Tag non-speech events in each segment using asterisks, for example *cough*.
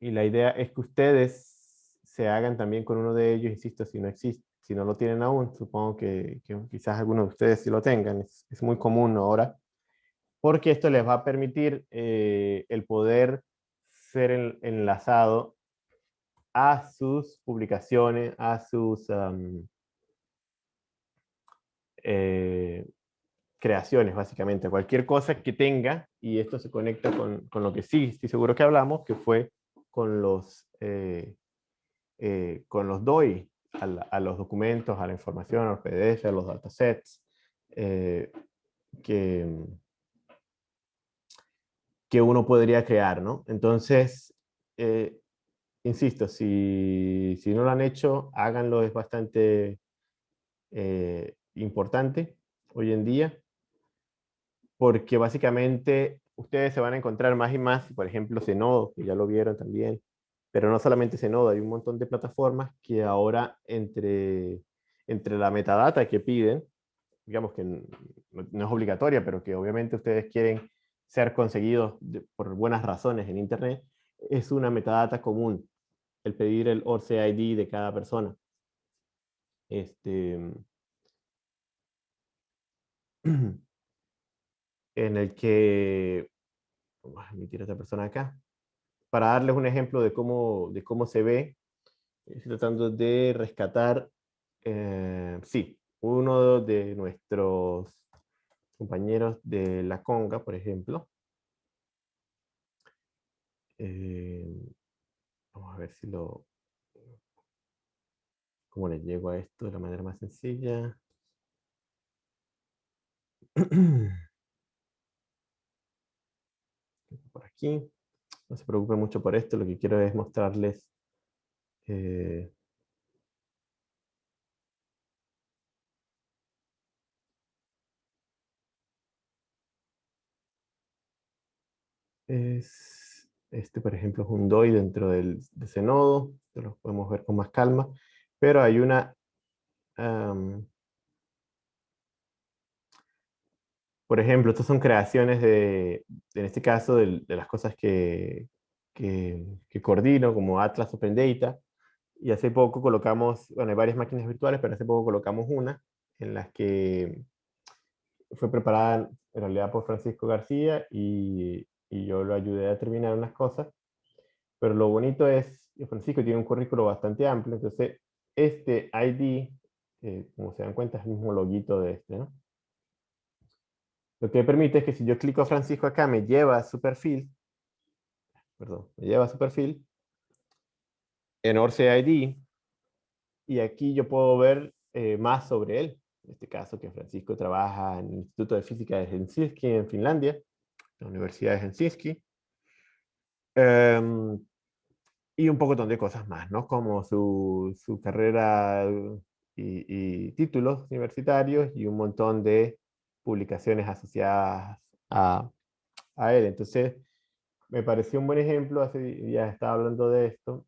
y la idea es que ustedes se hagan también con uno de ellos, insisto, si no existe, si no lo tienen aún, supongo que, quizás algunos de ustedes sí lo tengan, es, es, muy común ahora, porque esto les va a permitir eh, el poder ser enlazado a sus publicaciones, a sus eh, creaciones, básicamente, cualquier cosa que tenga, y esto se conecta con, con, lo que sí, estoy seguro que hablamos, que fue con los, eh, eh, con los DOI, a, los documentos, a la información, a los PDF, a los datasets, que, que uno podría crear, ¿no? Entonces, insisto, si, si, no lo han hecho, háganlo, es bastante importante hoy en día porque básicamente ustedes se van a encontrar más y más, por ejemplo, Zenodo, que ya lo vieron también, pero no solamente Zenodo, hay un montón de plataformas que ahora entre, entre la metadata que piden, digamos que no, es obligatoria, pero que obviamente ustedes quieren ser conseguidos por buenas razones en Internet, es una metadata común, el pedir el ORCID de cada persona. Este, *clears throat* en el que, vamos a emitir a esta persona acá, para darles un ejemplo de cómo, de cómo se ve, estoy tratando de rescatar, eh, sí, uno de nuestros compañeros de la conga, por ejemplo. Eh, vamos a ver si lo... ¿Cómo le llego a esto de la manera más sencilla? *clears throat* por aquí. No se preocupen mucho por esto, lo que quiero es mostrarles eh, es, este por ejemplo es un DOI dentro del, de ese nodo, lo podemos ver con más calma, pero hay una por ejemplo, estas son creaciones de, en este caso, de, las cosas que, que, coordino, como Atlas Open Data, y hace poco colocamos, bueno, hay varias máquinas virtuales, pero hace poco colocamos una en las que fue preparada en realidad por Francisco García y, y yo lo ayudé a terminar unas cosas. Pero lo bonito es que Francisco tiene un currículo bastante amplio, entonces este ID, eh, como se dan cuenta, es el mismo loguito de este, ¿no? Lo que permite es que si yo clico Francisco acá, me lleva a su perfil, perdón, me lleva a su perfil, en ID, y aquí yo puedo ver eh, más sobre él. En este caso, que Francisco trabaja en el Instituto de Física de Helsinki, en Finlandia, la Universidad de Helsinki. Em, y un poco de cosas más, ¿no? Como su, su carrera y, y, títulos universitarios y un montón de publicaciones asociadas a, a él. Entonces, me pareció un buen ejemplo, hace días estaba hablando de esto,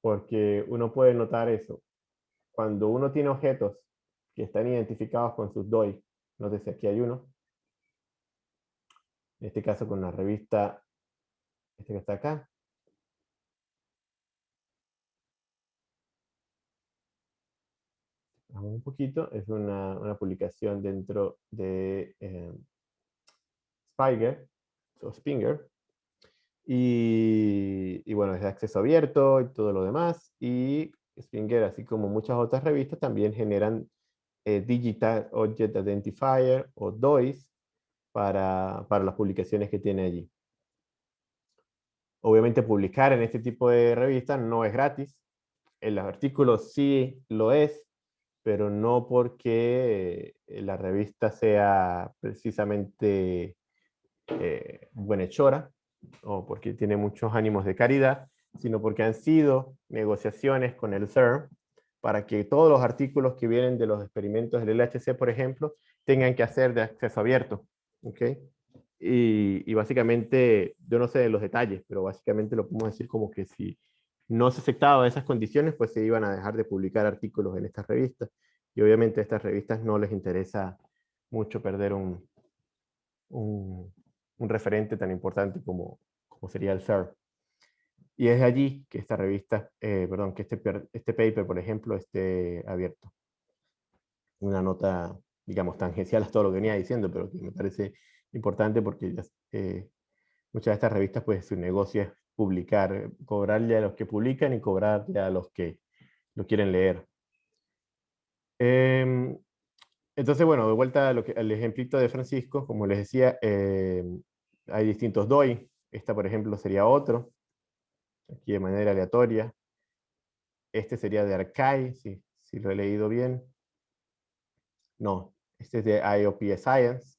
porque uno puede notar eso. Cuando uno tiene objetos que están identificados con sus DOI, no sé si aquí hay uno, en este caso con la revista, este que está acá, un poquito, es una, una publicación dentro de eh, Spiger, o Spinger, y, bueno, es de acceso abierto y todo lo demás, y Spinger, así como muchas otras revistas, también generan eh, Digital Object Identifier o DOIs para, para las publicaciones que tiene allí. Obviamente publicar en este tipo de revistas no es gratis, el artículo sí lo es, pero no porque eh, la revista sea precisamente eh, buenhechora o porque tiene muchos ánimos de caridad, sino porque han sido negociaciones con el CERN para que todos los artículos que vienen de los experimentos del LHC, por ejemplo, tengan que hacer de acceso abierto. ¿okay? Y, y básicamente, yo no sé los detalles, pero básicamente lo podemos decir como que si no se aceptaba esas condiciones, pues se iban a dejar de publicar artículos en estas revistas. Y obviamente a estas revistas no les interesa mucho perder un, un, referente tan importante como, como sería el CER. Y es de allí que esta revista, eh, perdón, que este, este paper, por ejemplo, esté abierto. Una nota, digamos, tangencial a todo lo que venía diciendo, pero que me parece importante porque eh, muchas de estas revistas, pues su negocio publicar, cobrarle a los que publican y cobrarle a los que lo quieren leer. Em, entonces, bueno, de vuelta al ejemplito de Francisco, como les decía, em, hay distintos DOI. Esta, por ejemplo, sería otro aquí de manera aleatoria. Este sería de Arcai, si, si lo he leído bien. No, este es de IOP Science.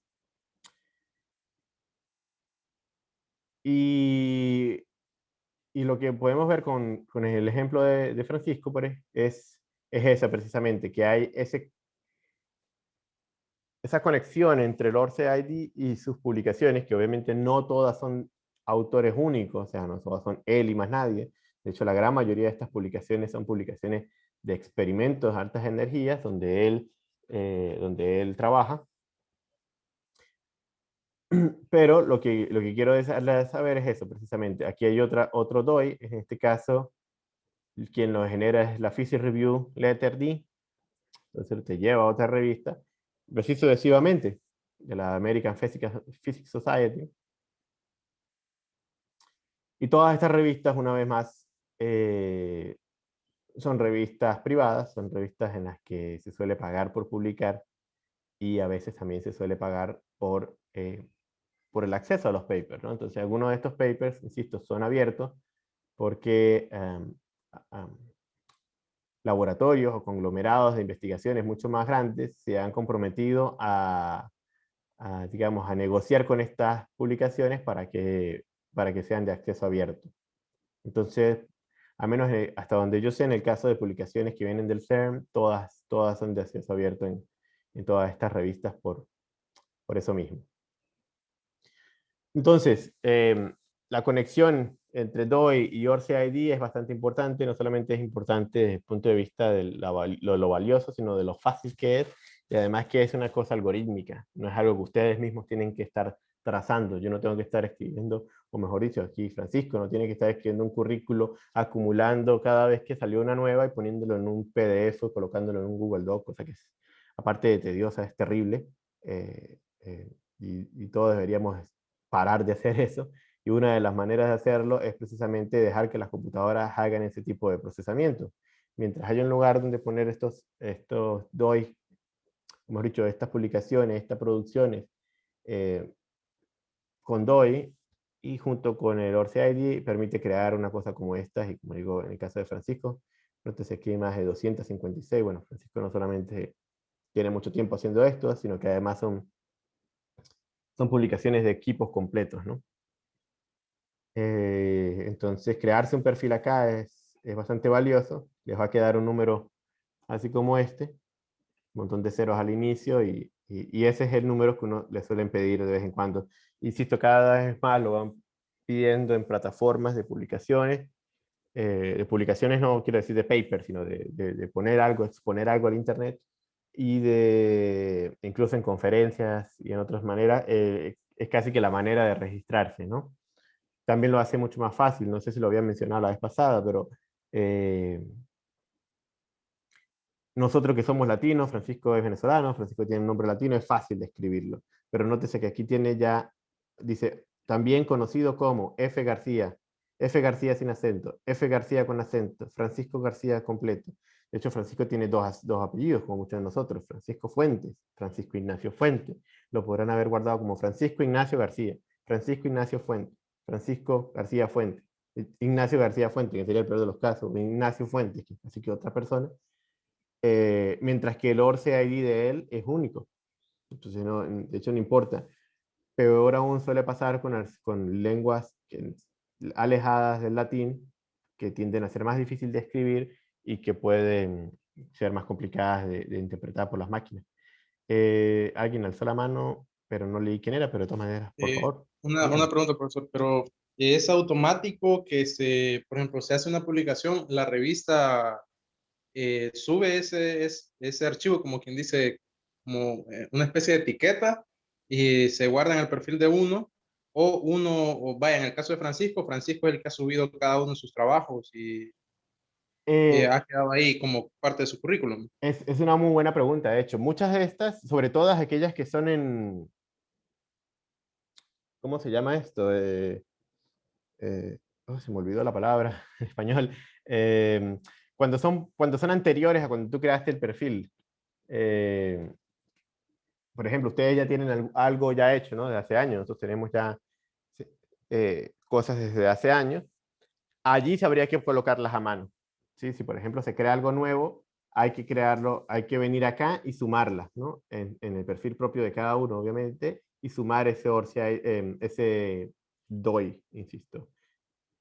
Y, y, lo que podemos ver con, con el ejemplo de, de Francisco es, es esa precisamente, que hay ese, esa conexión entre el ORCID y sus publicaciones, que obviamente no todas son autores únicos, o sea, no son él y más nadie. De hecho, la gran mayoría de estas publicaciones son publicaciones de experimentos de altas energías donde él, eh, donde él trabaja. *clears throat* Pero lo que, lo que quiero saber es eso, precisamente. Aquí hay otra, otro DOI, en este caso, quien lo genera es la Physics Review Letter D. Entonces te lleva a otra revista, así sucesivamente, de la American Physics Society. Y todas estas revistas, una vez más, eh, son revistas privadas, son revistas en las que se suele pagar por publicar y a veces también se suele pagar por, eh, por el acceso a los papers. ¿no? Entonces, algunos de estos papers, insisto, son abiertos porque em, laboratorios o conglomerados de investigaciones mucho más grandes se han comprometido a, a, digamos, a negociar con estas publicaciones para que para que sean de acceso abierto. Entonces, a menos hasta donde yo sé, en el caso de publicaciones que vienen del CERN, todas, todas son de acceso abierto en, en todas estas revistas por, por eso mismo. Entonces, em, la conexión entre DOI y ORCID es bastante importante, no solamente es importante desde el punto de vista de lo, lo, valioso, sino de lo fácil que es, y además que es una cosa algorítmica, no es algo que ustedes mismos tienen que estar trazando, yo no tengo que estar escribiendo, o mejor dicho, aquí Francisco no tiene que estar escribiendo un currículo, acumulando cada vez que salió una nueva y poniéndolo en un PDF o colocándolo en un Google Doc, cosa que es, aparte de tediosa, es terrible, eh, eh, y, y todos deberíamos parar de hacer eso, y una de las maneras de hacerlo es precisamente dejar que las computadoras hagan ese tipo de procesamiento. Mientras haya un lugar donde poner estos, estos DOI, hemos dicho, estas publicaciones, estas producciones, eh, con DOI y junto con el ORCID permite crear una cosa como esta, y como digo en el caso de Francisco, entonces aquí hay más de 256, bueno, Francisco no solamente tiene mucho tiempo haciendo esto, sino que además son, son publicaciones de equipos completos, ¿no? Eh, entonces crearse un perfil acá es, es bastante valioso, les va a quedar un número así como este, un montón de ceros al inicio y, y, ese es el número que uno le suelen pedir de vez en cuando. Insisto, cada vez más lo van pidiendo en plataformas de publicaciones. Eh, de publicaciones no quiero decir de paper, sino de, de, poner algo, exponer algo al internet. Y de, incluso en conferencias y en otras maneras, eh, es casi que la manera de registrarse, ¿no? También lo hace mucho más fácil, no sé si lo había mencionado la vez pasada, pero eh, nosotros que somos latinos, Francisco es venezolano, Francisco tiene un nombre latino, es fácil de escribirlo. Pero nótese que aquí tiene ya, dice, también conocido como F. García, F. García sin acento, F. García con acento, Francisco García completo. De hecho, Francisco tiene dos, dos apellidos, como muchos de nosotros, Francisco Fuentes, Francisco Ignacio Fuentes. Lo podrán haber guardado como Francisco Ignacio García, Francisco Ignacio Fuentes, Francisco García Fuentes, Ignacio García Fuentes, que sería el peor de los casos, Ignacio Fuentes, así que otra persona, eh, mientras que el ORCID de él es único. Entonces, no, de hecho, no importa. Peor aún suele pasar con, con lenguas alejadas del latín, que tienden a ser más difícil de escribir y que pueden ser más complicadas de, interpretar por las máquinas. Eh, alguien alzó la mano, pero no leí quién era, pero de todas maneras, por eh, favor. Una, una, pregunta, profesor, pero ¿es automático que se, por ejemplo, se hace una publicación, la revista eh, sube ese, ese, archivo como quien dice, como una especie de etiqueta y se guarda en el perfil de uno o uno, o vaya, en el caso de Francisco, Francisco es el que ha subido cada uno de sus trabajos y eh, Eh, ha quedado ahí como parte de su currículum. es, es una muy buena pregunta, de hecho. Muchas de estas, sobre todas aquellas que son en... ¿Cómo se llama esto? Eh, eh, oh, se me olvidó la palabra *laughs* en español. Eh, cuando, son, cuando son anteriores a cuando tú creaste el perfil. Por ejemplo, ustedes ya tienen al- algo ya hecho, ¿no? De hace años. Nosotros tenemos ya cosas desde hace años. Allí se habría que colocarlas a mano. Si, por ejemplo, se crea algo nuevo, hay que crearlo, hay que venir acá y sumarlas, ¿no? En, el perfil propio de cada uno, obviamente, y sumar ese ORCID, eh, ese DOI, insisto,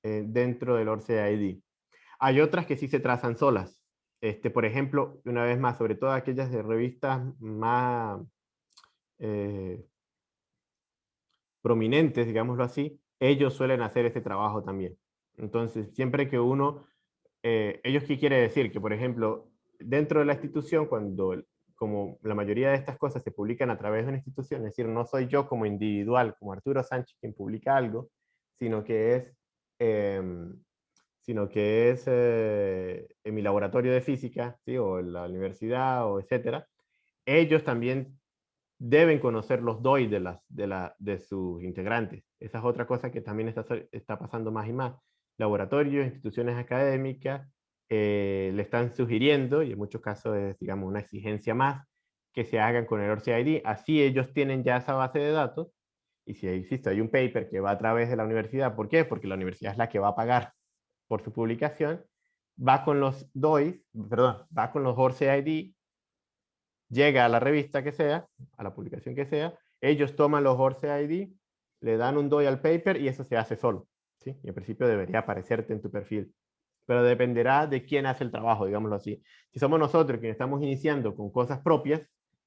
eh, dentro del ORCID ID. Hay otras que sí se trazan solas. Este, por ejemplo, una vez más, sobre todo aquellas de revistas más eh, prominentes, digámoslo así, ellos suelen hacer ese trabajo también. Entonces, siempre que uno, eh, ellos qué quiere decir? Que, por ejemplo, dentro de la institución, cuando, como la mayoría de estas cosas se publican a través de una institución, es decir, no soy yo como individual, como Arturo Sánchez quien publica algo, sino que es, eh, sino que es eh, en mi laboratorio de física, ¿sí? o en la universidad, o etcétera, ellos también deben conocer los DOI de, las, de, la, de sus integrantes. Esa es otra cosa que también está, está pasando más y más. Laboratorios, instituciones académicas, eh, le están sugiriendo, y en muchos casos es, digamos, una exigencia más, que se hagan con el ORCID. Así ellos tienen ya esa base de datos, y si, insisto, hay un paper que va a través de la universidad, ¿por qué? Porque la universidad es la que va a pagar por su publicación, va con los DOIs, perdón, va con los ORCID, llega a la revista que sea, a la publicación que sea, ellos toman los ORCID, le dan un DOI al paper y eso se hace solo. ¿Sí? Y en principio debería aparecerte en tu perfil. Pero dependerá de quién hace el trabajo, digámoslo así. Si somos nosotros quienes estamos iniciando con cosas propias,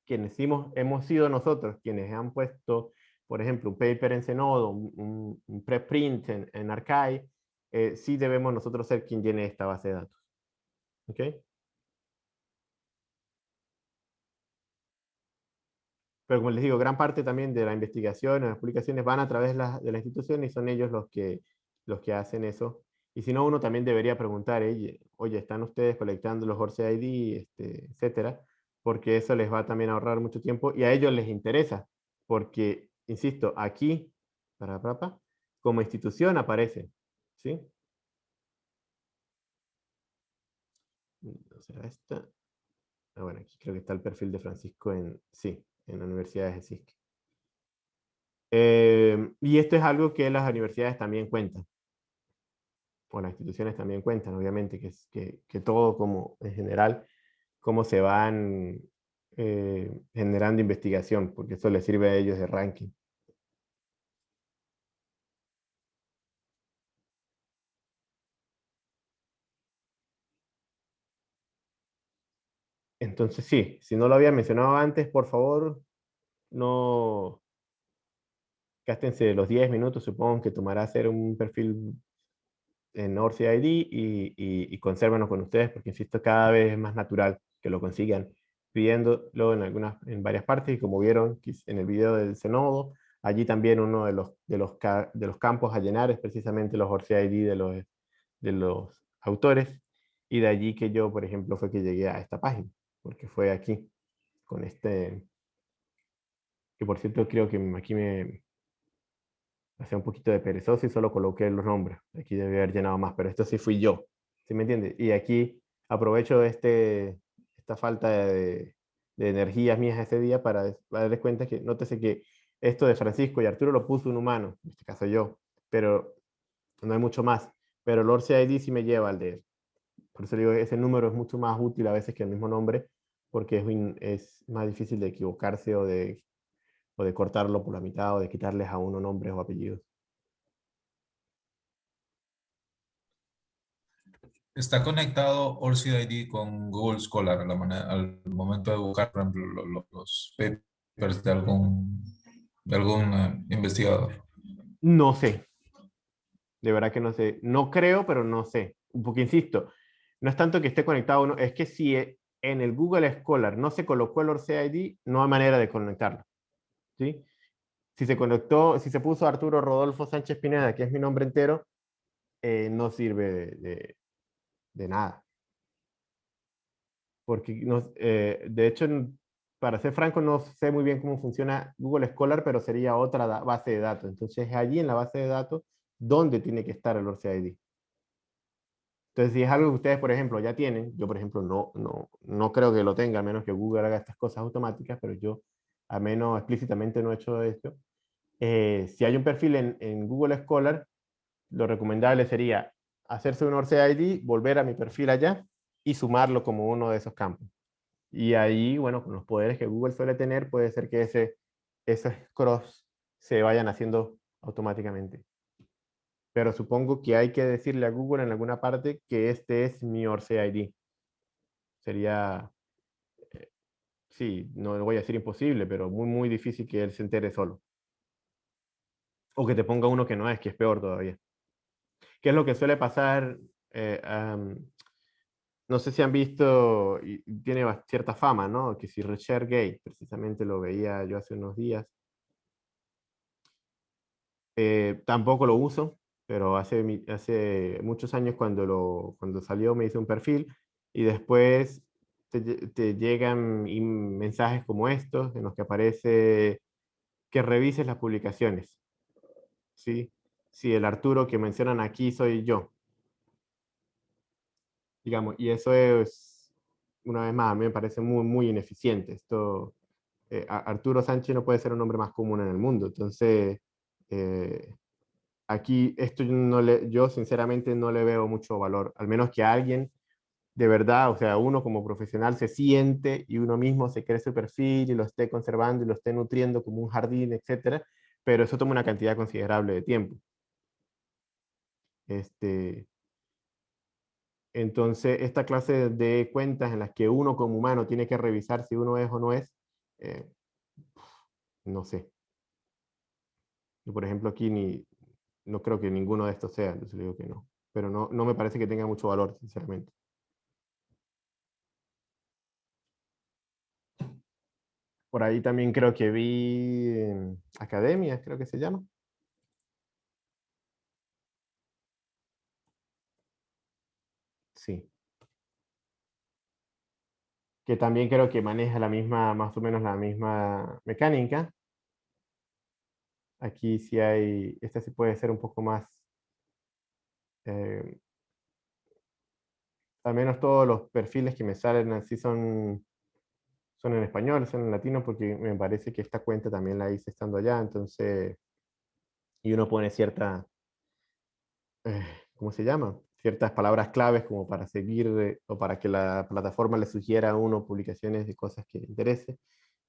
quienes hemos, hemos sido nosotros quienes han puesto, por ejemplo, un paper en Zenodo, un, un, preprint en, en Archive, eh, sí debemos nosotros ser quien llene esta base de datos. ¿Ok? Pero como les digo, gran parte también de la investigación las publicaciones van a través de la, de la institución y son ellos los que, los que hacen eso. Y si no, uno también debería preguntar, oye, ¿están ustedes colectando los ORCID, este, etcétera? Porque eso les va también a ahorrar mucho tiempo y a ellos les interesa. Porque, insisto, aquí, para Papa, como institución aparece. ¿Sí? ¿No será esta? Ah, bueno, aquí creo que está el perfil de Francisco en... Sí, en la Universidad de. Eh, y esto es algo que las universidades también cuentan, o las instituciones también cuentan, obviamente, que, que todo como en general, cómo se van eh, generando investigación, porque eso les sirve a ellos de ranking. Entonces sí, si no lo había mencionado antes, por favor, no gástense los 10 minutos, supongo que tomará hacer un perfil en ORCID y, y, y con ustedes, porque insisto, cada vez es más natural que lo consigan pidiéndolo en, algunas, en varias partes, y como vieron en el video del Zenodo, allí también uno de los, de los, de los campos a llenar es precisamente los ORCID de los, de los autores, y de allí que yo, por ejemplo, fue que llegué a esta página, porque fue aquí, con este, que por cierto creo que aquí me, hacía un poquito de perezoso y solo coloqué los nombres. Aquí debe haber llenado más, pero esto sí fui yo. ¿Sí me entiende? Y aquí aprovecho este, esta falta de, de energías mías ese día para, para darles cuenta que, nótese que esto de Francisco y Arturo lo puso un humano, en este caso yo, pero no hay mucho más. Pero Lord CID sí me lleva al de él. Por eso digo, ese número es mucho más útil a veces que el mismo nombre, porque es, es más difícil de equivocarse o de o de cortarlo por la mitad o de quitarles a uno nombres o apellidos. Está conectado ORCID con Google Scholar la manera, al momento de buscar, por ejemplo, los, los papers de algún, de algún uh, investigador. No sé. De verdad que no sé. No creo, pero no sé. Porque insisto, no es tanto que esté conectado, es que si en el Google Scholar no se colocó el ORCID, no hay manera de conectarlo. ¿Sí? si se conectó, si se puso Arturo Rodolfo Sánchez Pineda, que es mi nombre entero, eh, no sirve de, de, nada. Porque, no, eh, de hecho, para ser franco, no sé muy bien cómo funciona Google Scholar, pero sería otra base de datos. Entonces, allí en la base de datos, ¿dónde tiene que estar el ORCID? Entonces, si es algo que ustedes, por ejemplo, ya tienen, yo, por ejemplo, no, no, no creo que lo tenga, a menos que Google haga estas cosas automáticas, pero yo, a menos explícitamente, no he hecho esto. Eh, si hay un perfil en, Google Scholar, lo recomendable sería hacerse un ORCID, volver a mi perfil allá y sumarlo como uno de esos campos. Y ahí, bueno, con los poderes que Google suele tener, puede ser que ese, esos cross se vayan haciendo automáticamente. Pero supongo que hay que decirle a Google en alguna parte que este es mi ORCID. Sería, eh, sí, no voy a decir imposible, pero muy, muy difícil que él se entere solo. O que te ponga uno que no es, que es peor todavía. ¿Qué es lo que suele pasar? Eh, no sé si han visto, tiene cierta fama, ¿no? Que si Richard Gay, precisamente lo veía yo hace unos días. Eh, tampoco lo uso, pero hace, hace muchos años cuando, lo, cuando salió me hice un perfil y después te, te llegan mensajes como estos en los que aparece que revises las publicaciones. ¿Sí? Si el Arturo que mencionan aquí soy yo, digamos, y eso es, una vez más, a mí me parece muy, muy ineficiente. Esto, eh, Arturo Sánchez no puede ser un nombre más común en el mundo, entonces, eh, aquí esto no le, yo sinceramente no le veo mucho valor, al menos que alguien de verdad, o sea, uno como profesional se siente y uno mismo se cree su perfil y lo esté conservando y lo esté nutriendo como un jardín, etcétera, pero eso toma una cantidad considerable de tiempo. Este, entonces, esta clase de cuentas en las que uno como humano tiene que revisar si uno es o no es, eh, no sé. Yo, por ejemplo, aquí ni, no creo que ninguno de estos sea, entonces digo que no. Pero no, no me parece que tenga mucho valor, sinceramente. Por ahí también creo que vi eh, academias, creo que se llama. Sí. Que también creo que maneja la misma, más o menos la misma mecánica. Aquí sí hay, esta sí puede ser un poco más, eh, al menos todos los perfiles que me salen así son, son en español, son en latino, porque me parece que esta cuenta también la hice estando allá, entonces, y uno pone cierta, eh, ¿cómo se llama? ciertas palabras claves como para seguir eh, o para que la plataforma le sugiera a uno publicaciones de cosas que le interese.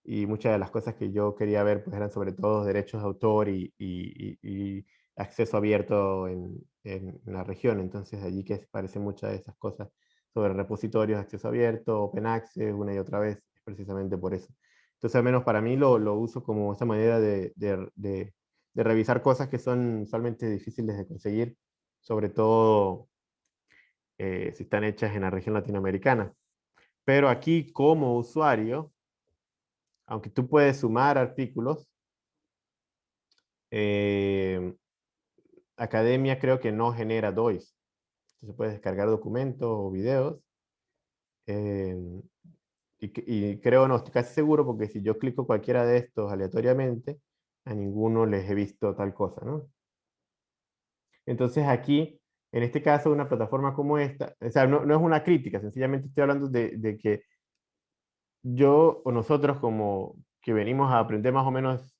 Y muchas de las cosas que yo quería ver pues eran sobre todo derechos de autor y, y, acceso abierto en, en, la región. Entonces allí que aparecen muchas de esas cosas sobre repositorios, acceso abierto, open access, una y otra vez, precisamente por eso. Entonces al menos para mí lo, lo uso como esa manera de, de, de, de revisar cosas que son usualmente difíciles de conseguir, sobre todo eh, si están hechas en la región latinoamericana. Pero aquí como usuario, aunque tú puedes sumar artículos, eh, Academia creo que no genera DOIs. Entonces puedes descargar documentos o videos. Eh, y, y, creo, no estoy casi seguro, porque si yo clico cualquiera de estos aleatoriamente, a ninguno les he visto tal cosa, ¿no? Entonces aquí en este caso, una plataforma como esta, o sea, no, no es una crítica, sencillamente estoy hablando de, de, que yo o nosotros como que venimos a aprender más o menos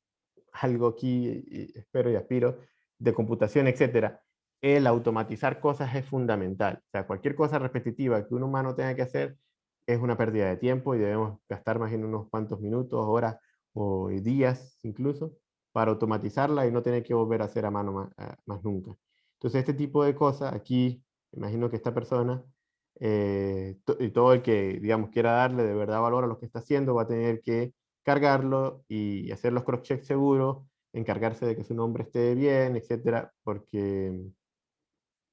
algo aquí, y espero y aspiro, de computación, etcétera, el automatizar cosas es fundamental. O sea, cualquier cosa repetitiva que un humano tenga que hacer es una pérdida de tiempo y debemos gastar más en unos cuantos minutos, horas o días incluso para automatizarla y no tener que volver a hacer a mano más, más nunca. Entonces, este tipo de cosas, aquí, imagino que esta persona, eh, y todo el que, digamos, quiera darle de verdad valor a lo que está haciendo, va a tener que cargarlo y hacer los cross-checks seguros, encargarse de que su nombre esté bien, etcétera, porque,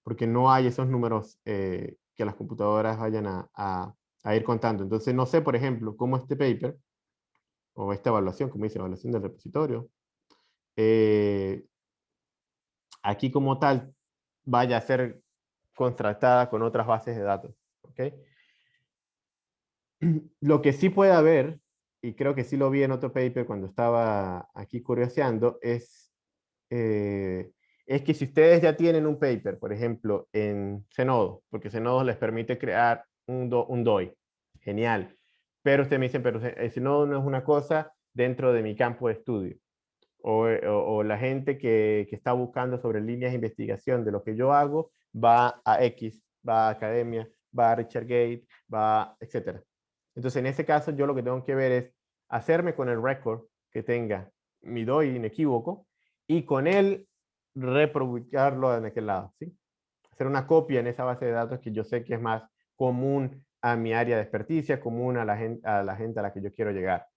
porque no hay esos números eh, que las computadoras vayan a, a, ir contando. Entonces, no sé, por ejemplo, cómo este paper, o esta evaluación, como dice, evaluación del repositorio, eh, aquí como tal vaya a ser contrastada con otras bases de datos. ¿okay? *clears throat* Lo que sí puede haber, y creo que sí lo vi en otro paper cuando estaba aquí curioseando, es, eh, es que si ustedes ya tienen un paper, por ejemplo, en Zenodo, porque Zenodo les permite crear un, un DOI, genial, pero ustedes me dicen, pero Zenodo no es una cosa dentro de mi campo de estudio. O, o, la gente que, que, está buscando sobre líneas de investigación de lo que yo hago, va a X, va a Academia, va a Richard Gate, va, etc. Entonces, en ese caso, yo lo que tengo que ver es hacerme con el record que tenga mi DOI inequívoco y con él republicarlo en aquel lado, ¿sí? Hacer una copia en esa base de datos que yo sé que es más común a mi área de experticia, común a la gente a la, gente a la que yo quiero llegar.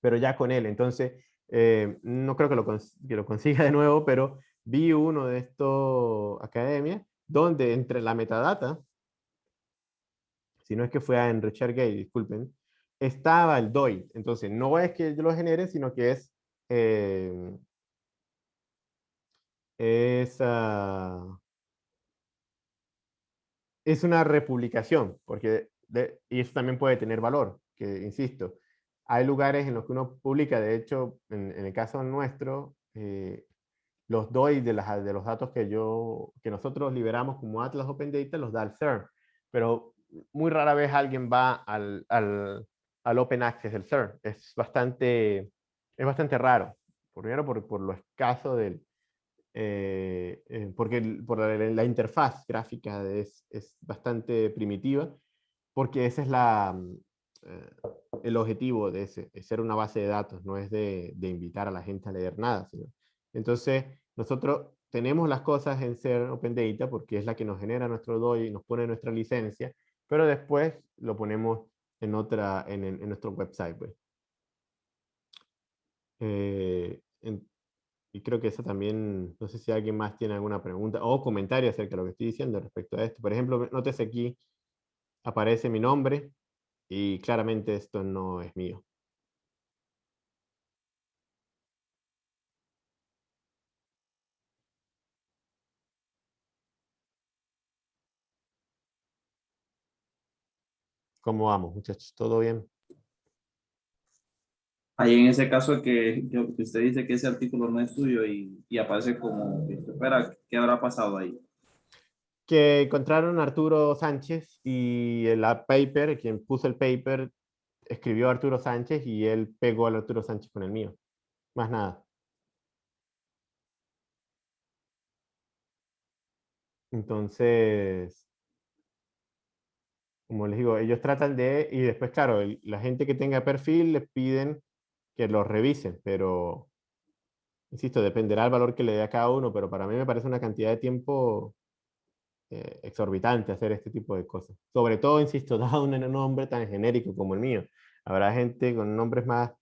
Pero ya con él, entonces, eh, no creo que lo, que lo consiga *laughs* de nuevo, pero vi uno de estos academias donde entre la metadata si no es que fue en ResearchGate, disculpen, estaba el DOI. Entonces, no es que yo lo genere, sino que es, eh, es, es una republicación, porque y eso también puede tener valor, que insisto, hay lugares en los que uno publica, de hecho, en, el caso nuestro, eh, los DOI de, las, de los datos que, yo, que nosotros liberamos como Atlas Open Data los da el CERN, pero muy rara vez alguien va al, al, al Open Access del CERN. Es bastante, es bastante raro. Primero por, por lo escaso del... Eh, eh, porque por la, interfaz gráfica es, es, bastante primitiva, porque ese es la, eh, el objetivo de ese, es ser una base de datos, no es de, de invitar a la gente a leer nada. entonces, nosotros tenemos las cosas en ser Open Data porque es la que nos genera nuestro DOI, nos pone nuestra licencia, pero después lo ponemos en, otra, en, en nuestro website. Pues. Eh, y creo que eso también, no sé si alguien más tiene alguna pregunta o comentario acerca de lo que estoy diciendo respecto a esto. Por ejemplo, nótese aquí, aparece mi nombre y claramente esto no es mío. ¿Cómo vamos, muchachos? ¿Todo bien? Ahí en ese caso que, que usted dice que ese artículo no es suyo y, y aparece como, espera, ¿qué habrá pasado ahí? Que encontraron a Arturo Sánchez y el paper, quien puso el paper, escribió Arturo Sánchez y él pegó al Arturo Sánchez con el mío. Más nada. Entonces, como les digo, ellos tratan de, y después, claro, la gente que tenga perfil les piden que los revisen, pero, insisto, dependerá del valor que le dé a cada uno, pero para mí me parece una cantidad de tiempo eh, exorbitante hacer este tipo de cosas. Sobre todo, insisto, *laughs* dado un nombre tan genérico como el mío. Habrá gente con nombres más,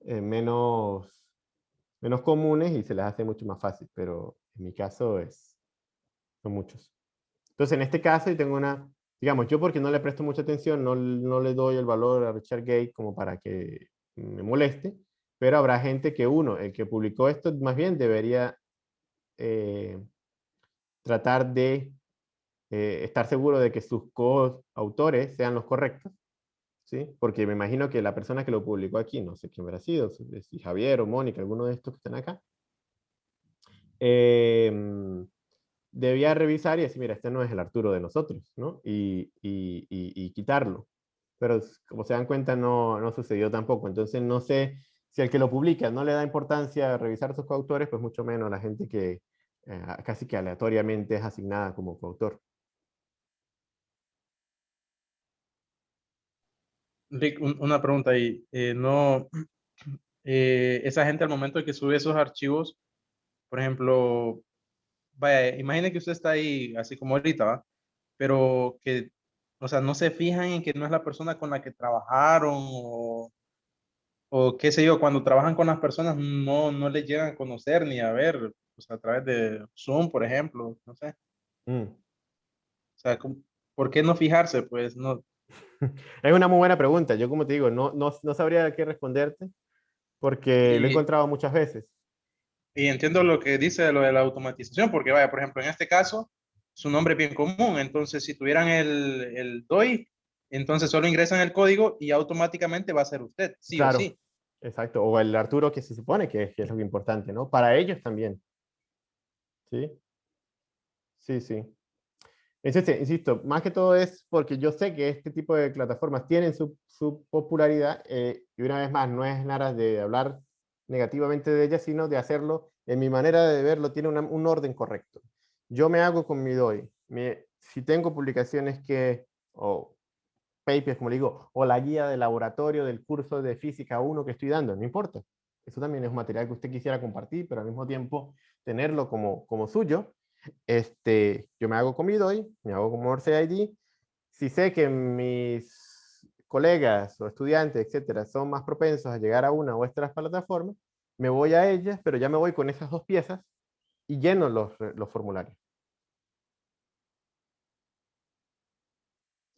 eh, menos, menos comunes y se les hace mucho más fácil, pero en mi caso es, son muchos. Entonces, en este caso, y tengo una digamos, yo porque no le presto mucha atención, no, no le doy el valor a Richard Gate como para que me moleste, pero habrá gente que uno, el que publicó esto, más bien debería eh, tratar de eh, estar seguro de que sus coautores sean los correctos, ¿sí? Porque me imagino que la persona que lo publicó aquí, no sé quién habrá sido, si Javier o Mónica, alguno de estos que están acá, eh, debía revisar y decir, mira, este no es el Arturo de nosotros, ¿no? Y, y, y, quitarlo. Pero como se dan cuenta, no, no, sucedió tampoco. Entonces, no sé si el que lo publica no le da importancia a revisar sus coautores, pues mucho menos la gente que eh, casi que aleatoriamente es asignada como coautor. Rick, una pregunta ahí. Eh, no, *clears throat* eh, esa gente al momento de que sube esos archivos, por ejemplo, vaya, imagine que usted está ahí así como ahorita, ¿va? Pero que, o sea, no se fijan en que no es la persona con la que trabajaron o, o qué sé yo, cuando trabajan con las personas no, no les llegan a conocer ni a ver, o sea, a través de Zoom, por ejemplo, no sé. Mm. O sea, ¿por qué no fijarse? Pues no. *laughs* Es una muy buena pregunta. Yo como te digo, no, no, no sabría qué responderte porque lo he encontrado muchas veces. Y entiendo lo que dice de lo de la automatización, porque vaya, por ejemplo, en este caso, su nombre es bien común, entonces si tuvieran el, el DOI, entonces solo ingresan el código y automáticamente va a ser usted, sí Claro. o sí. Exacto, o el Arturo que se supone que, que es lo importante, ¿no? Para ellos también. ¿Sí? Sí, sí. Insisto, insisto, más que todo es porque yo sé que este tipo de plataformas tienen su, su popularidad eh, y una vez más no es nada de hablar negativamente de ellas, sino de hacerlo, en mi manera de verlo, tiene una- un orden correcto. Yo me hago con mi DOI. Si tengo publicaciones que, o papers, como le digo, o la guía de laboratorio del curso de física 1 que estoy dando, no importa. Eso también es un material que usted quisiera compartir, pero al mismo tiempo tenerlo como, como suyo. Este, yo me hago con mi DOI, me hago como Morse ID. Si sé que mis colegas o estudiantes, etcétera, son más propensos a llegar a una o otras plataformas, me voy a ellas, pero ya me voy con esas dos piezas y lleno los, re- los formularios.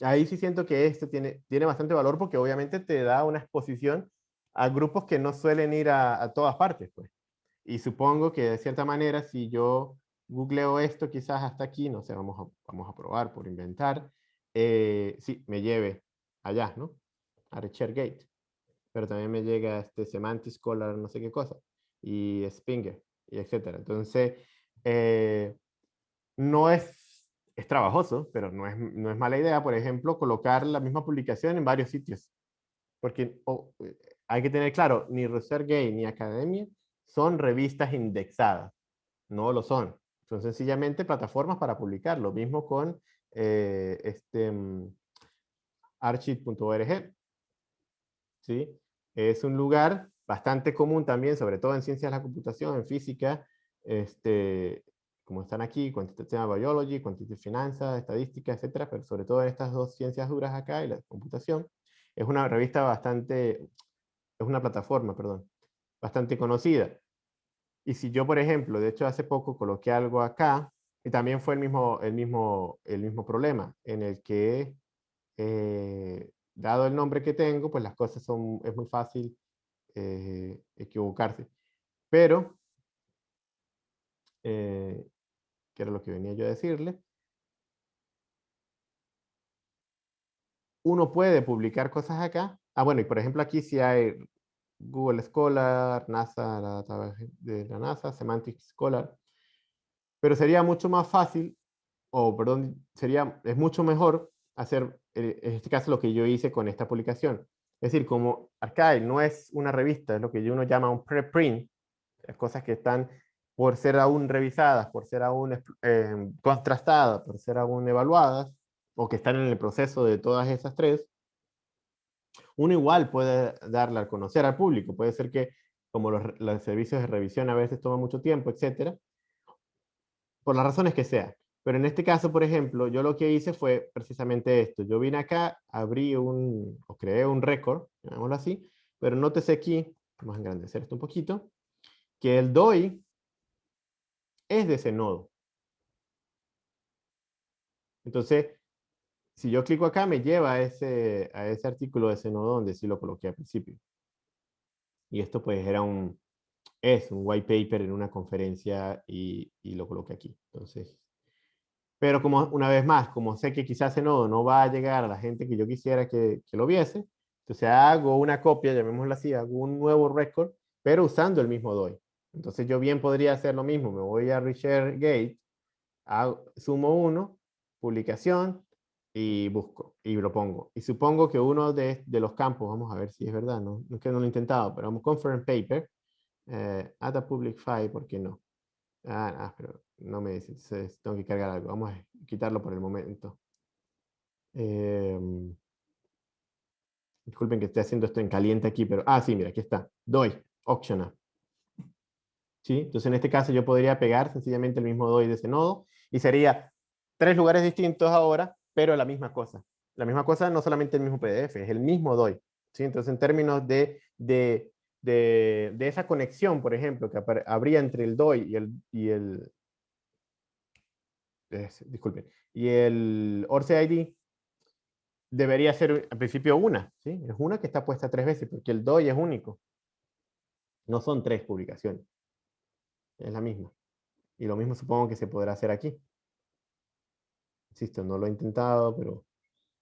Ahí sí siento que esto tiene, tiene bastante valor porque obviamente te da una exposición a grupos que no suelen ir a, a todas partes, pues. Y supongo que de cierta manera, si yo googleo esto quizás hasta aquí, no sé, vamos a, vamos a probar por inventar, eh, sí, me lleve allá, ¿no? A ResearchGate. Pero también me llega este Semantic Scholar, no sé qué cosa, y Spinger, y etcétera. Entonces, eh, no es, es trabajoso, pero no es, no es mala idea, por ejemplo, colocar la misma publicación en varios sitios. Porque eh, hay que tener claro, ni ResearchGate ni Academia son revistas indexadas. No lo son. Son sencillamente plataformas para publicar. Lo mismo con eh, este, archive.org. ¿sí? Es un lugar bastante común también, sobre todo en ciencias de la computación, en física, este, como están aquí, Quantitative Biology, Quantitative Finanzas, Estadística, etcétera, pero sobre todo en estas dos ciencias duras acá y la computación, es una revista bastante, es una plataforma, perdón, bastante conocida. Y si yo, por ejemplo, de hecho hace poco coloqué algo acá, y también fue el mismo, el mismo, el mismo problema, en el que, eh, dado el nombre que tengo, pues las cosas son, es muy fácil eh, equivocarse. Pero, eh, que era lo que venía yo a decirle, uno puede publicar cosas acá. Ah, bueno, y por ejemplo aquí sí hay Google Scholar, NASA, la database de la NASA, Semantic Scholar. Pero sería mucho más fácil, o perdón, sería, es mucho mejor hacer, eh, en este caso, lo que yo hice con esta publicación. Es decir, como Archive no es una revista, es lo que uno llama un preprint, cosas que están por ser aún revisadas, por ser aún eh, contrastadas, por ser aún evaluadas, o que están en el proceso de todas esas tres, uno igual puede darle a conocer al público. Puede ser que, como los, los servicios de revisión a veces toman mucho tiempo, etcétera, por las razones que sea. Pero en este caso, por ejemplo, yo lo que hice fue precisamente esto. Yo vine acá, abrí un, o creé un récord, llamémoslo así, pero nótese aquí, vamos a engrandecer esto un poquito, que el DOI es de ese nodo. Entonces, si yo clico acá, me lleva a ese, a ese artículo de ese nodo donde sí lo coloqué al principio. Y esto pues era un, es un white paper en una conferencia y, y lo coloqué aquí. Entonces, pero como una vez más, como sé que quizás ese nodo no va a llegar a la gente que yo quisiera que, que lo viese, entonces hago una copia, llamémosla así, hago un nuevo record, pero usando el mismo DOI. Entonces yo bien podría hacer lo mismo, me voy a ResearchGate, hago, sumo uno, publicación, y busco, y lo pongo. Y supongo que uno de, de los campos, vamos a ver si es verdad, no, no es que no lo he intentado, pero vamos, conference paper, eh, add a public file, ¿por qué no? Ah, ah, pero no me dice, tengo que cargar algo. Vamos a quitarlo por el momento. Eh, disculpen que esté haciendo esto en caliente aquí, pero... Ah, sí, mira, aquí está. DOI, optional. ¿Sí? Entonces en este caso yo podría pegar sencillamente el mismo DOI de ese nodo y sería tres lugares distintos ahora, pero la misma cosa. La misma cosa, no solamente el mismo PDF, es el mismo DOI. ¿sí? Entonces en términos de, de, de, de esa conexión, por ejemplo, que habría entre el DOI y el, y el disculpen, y el ORCE ID debería ser al principio una. Es una que está puesta tres veces, porque el DOI es único. No son tres publicaciones. es la misma. Y lo mismo supongo que se podrá hacer aquí. Insisto, no lo he intentado, pero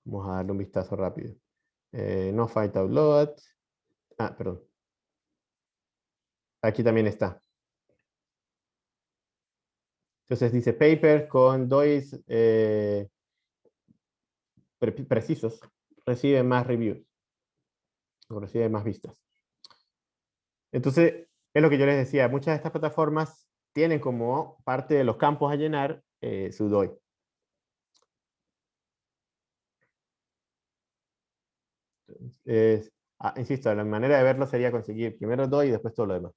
vamos a darle un vistazo rápido. Eh, no fight out load. Ah, perdón. Aquí también está. Entonces dice paper con DOIs eh, precisos recibe más reviews. O recibe más vistas. Entonces, es lo que yo les decía, muchas de estas plataformas tienen como parte de los campos a llenar eh, su DOI. Ah, insisto, la manera de verlo sería conseguir primero DOI y después todo lo demás.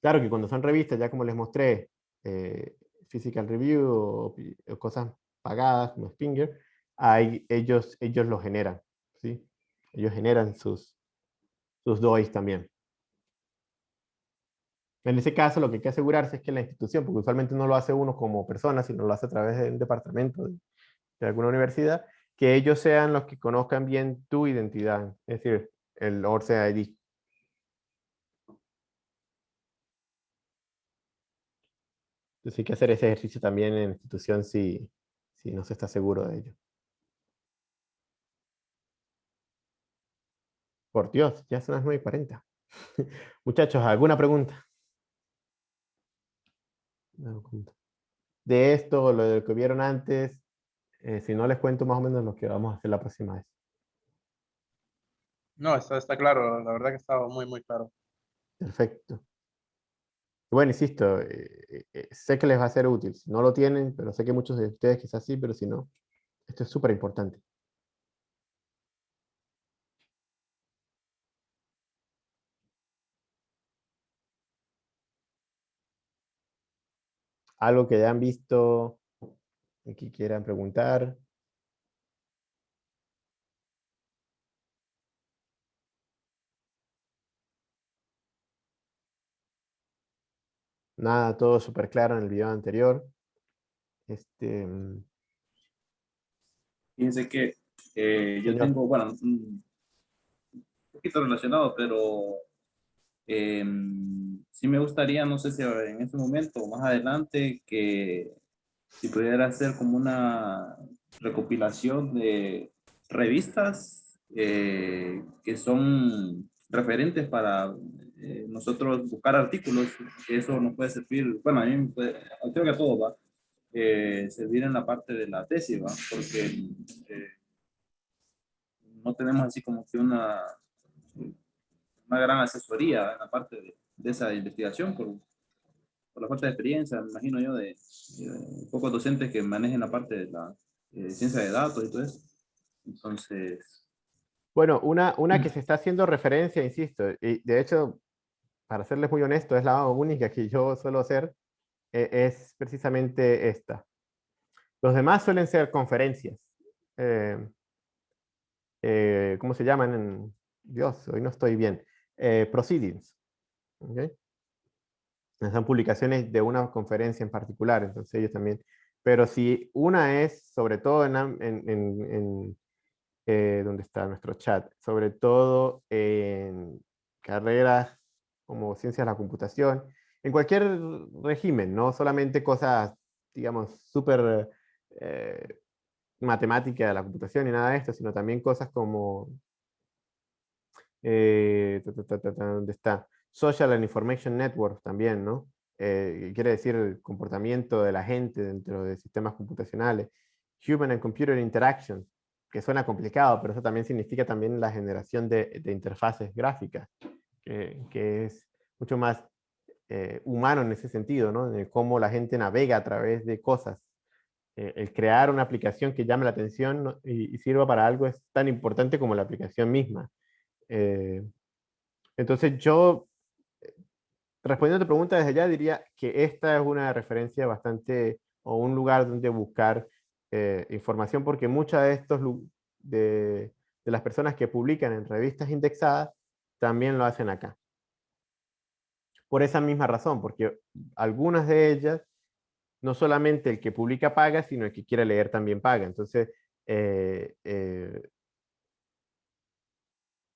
Claro que cuando son revistas, ya como les mostré, eh, Physical Review o, cosas pagadas como Spinger, ahí ellos, ellos lo generan. ¿sí? Ellos generan sus, sus DOIs también. En ese caso, lo que hay que asegurarse es que la institución, porque usualmente no lo hace uno como persona, sino lo hace a través de un departamento de, alguna universidad, que ellos sean los que conozcan bien tu identidad, es decir, el ORCE Entonces hay que hacer ese ejercicio también en la institución si, si no se está seguro de ello. Por Dios, ya son las 9.40. *laughs* Muchachos, ¿alguna pregunta? De esto, lo que vieron antes, eh, si no les cuento más o menos lo que vamos a hacer la próxima vez. No, está claro, la verdad que estaba muy, muy claro. Perfecto. Bueno, insisto, eh, eh, sé que les va a ser útil. Si no lo tienen, pero sé que muchos de ustedes quizás sí, pero si no, esto es súper importante. algo que hayan visto y que quieran preguntar. Nada, todo súper claro en el video anterior. Este, mm. Fíjense que eh, yo tengo, bueno, un poquito relacionado, pero em, sí me gustaría, no sé si en este momento o más adelante, que si pudiera hacer como una recopilación de revistas eh, que son referentes para eh, nosotros buscar artículos, eso nos puede servir, bueno, a mí puede, creo que a todos va, eh, servir en la parte de la tesis, ¿va? porque no tenemos así como que una, una gran asesoría en la parte de, de esa investigación por, por, la falta de experiencia, me imagino yo, de, pocos docentes que manejen la parte de la eh, ciencia de datos y todo eso. Entonces... Bueno, una, una que se está haciendo referencia, insisto, y de hecho, para serles muy honesto, es la única que yo suelo hacer, eh, es precisamente esta. Los demás suelen ser conferencias. Eh, ¿Cómo se llaman? Dios, hoy no estoy bien. proceedings. ¿okay? Son publicaciones de una conferencia en particular, entonces ellos también. Pero si una es, sobre todo en, en, eh, donde está nuestro chat, sobre todo en carreras como ciencias de la computación, en cualquier régimen, no solamente cosas, digamos, súper eh, matemática de la computación y nada de esto, sino también cosas como, eh, ¿dónde está? Social and Information Network también, ¿no? Eh, quiere decir el comportamiento de la gente dentro de sistemas computacionales. Human and Computer Interaction, que suena complicado, pero eso también significa también la generación de, interfaces gráficas, que, es mucho más eh, humano en ese sentido, ¿no? En cómo la gente navega a través de cosas. Eh, el crear una aplicación que llame la atención y, sirva para algo es tan importante como la aplicación misma. entonces yo respondiendo a tu pregunta desde ya, diría que esta es una referencia bastante, o un lugar donde buscar eh, información, porque muchas de estos, de, de las personas que publican en revistas indexadas, también lo hacen acá. Por esa misma razón, porque algunas de ellas, no solamente el que publica paga, sino el que quiere leer también paga. Entonces, eh, eh,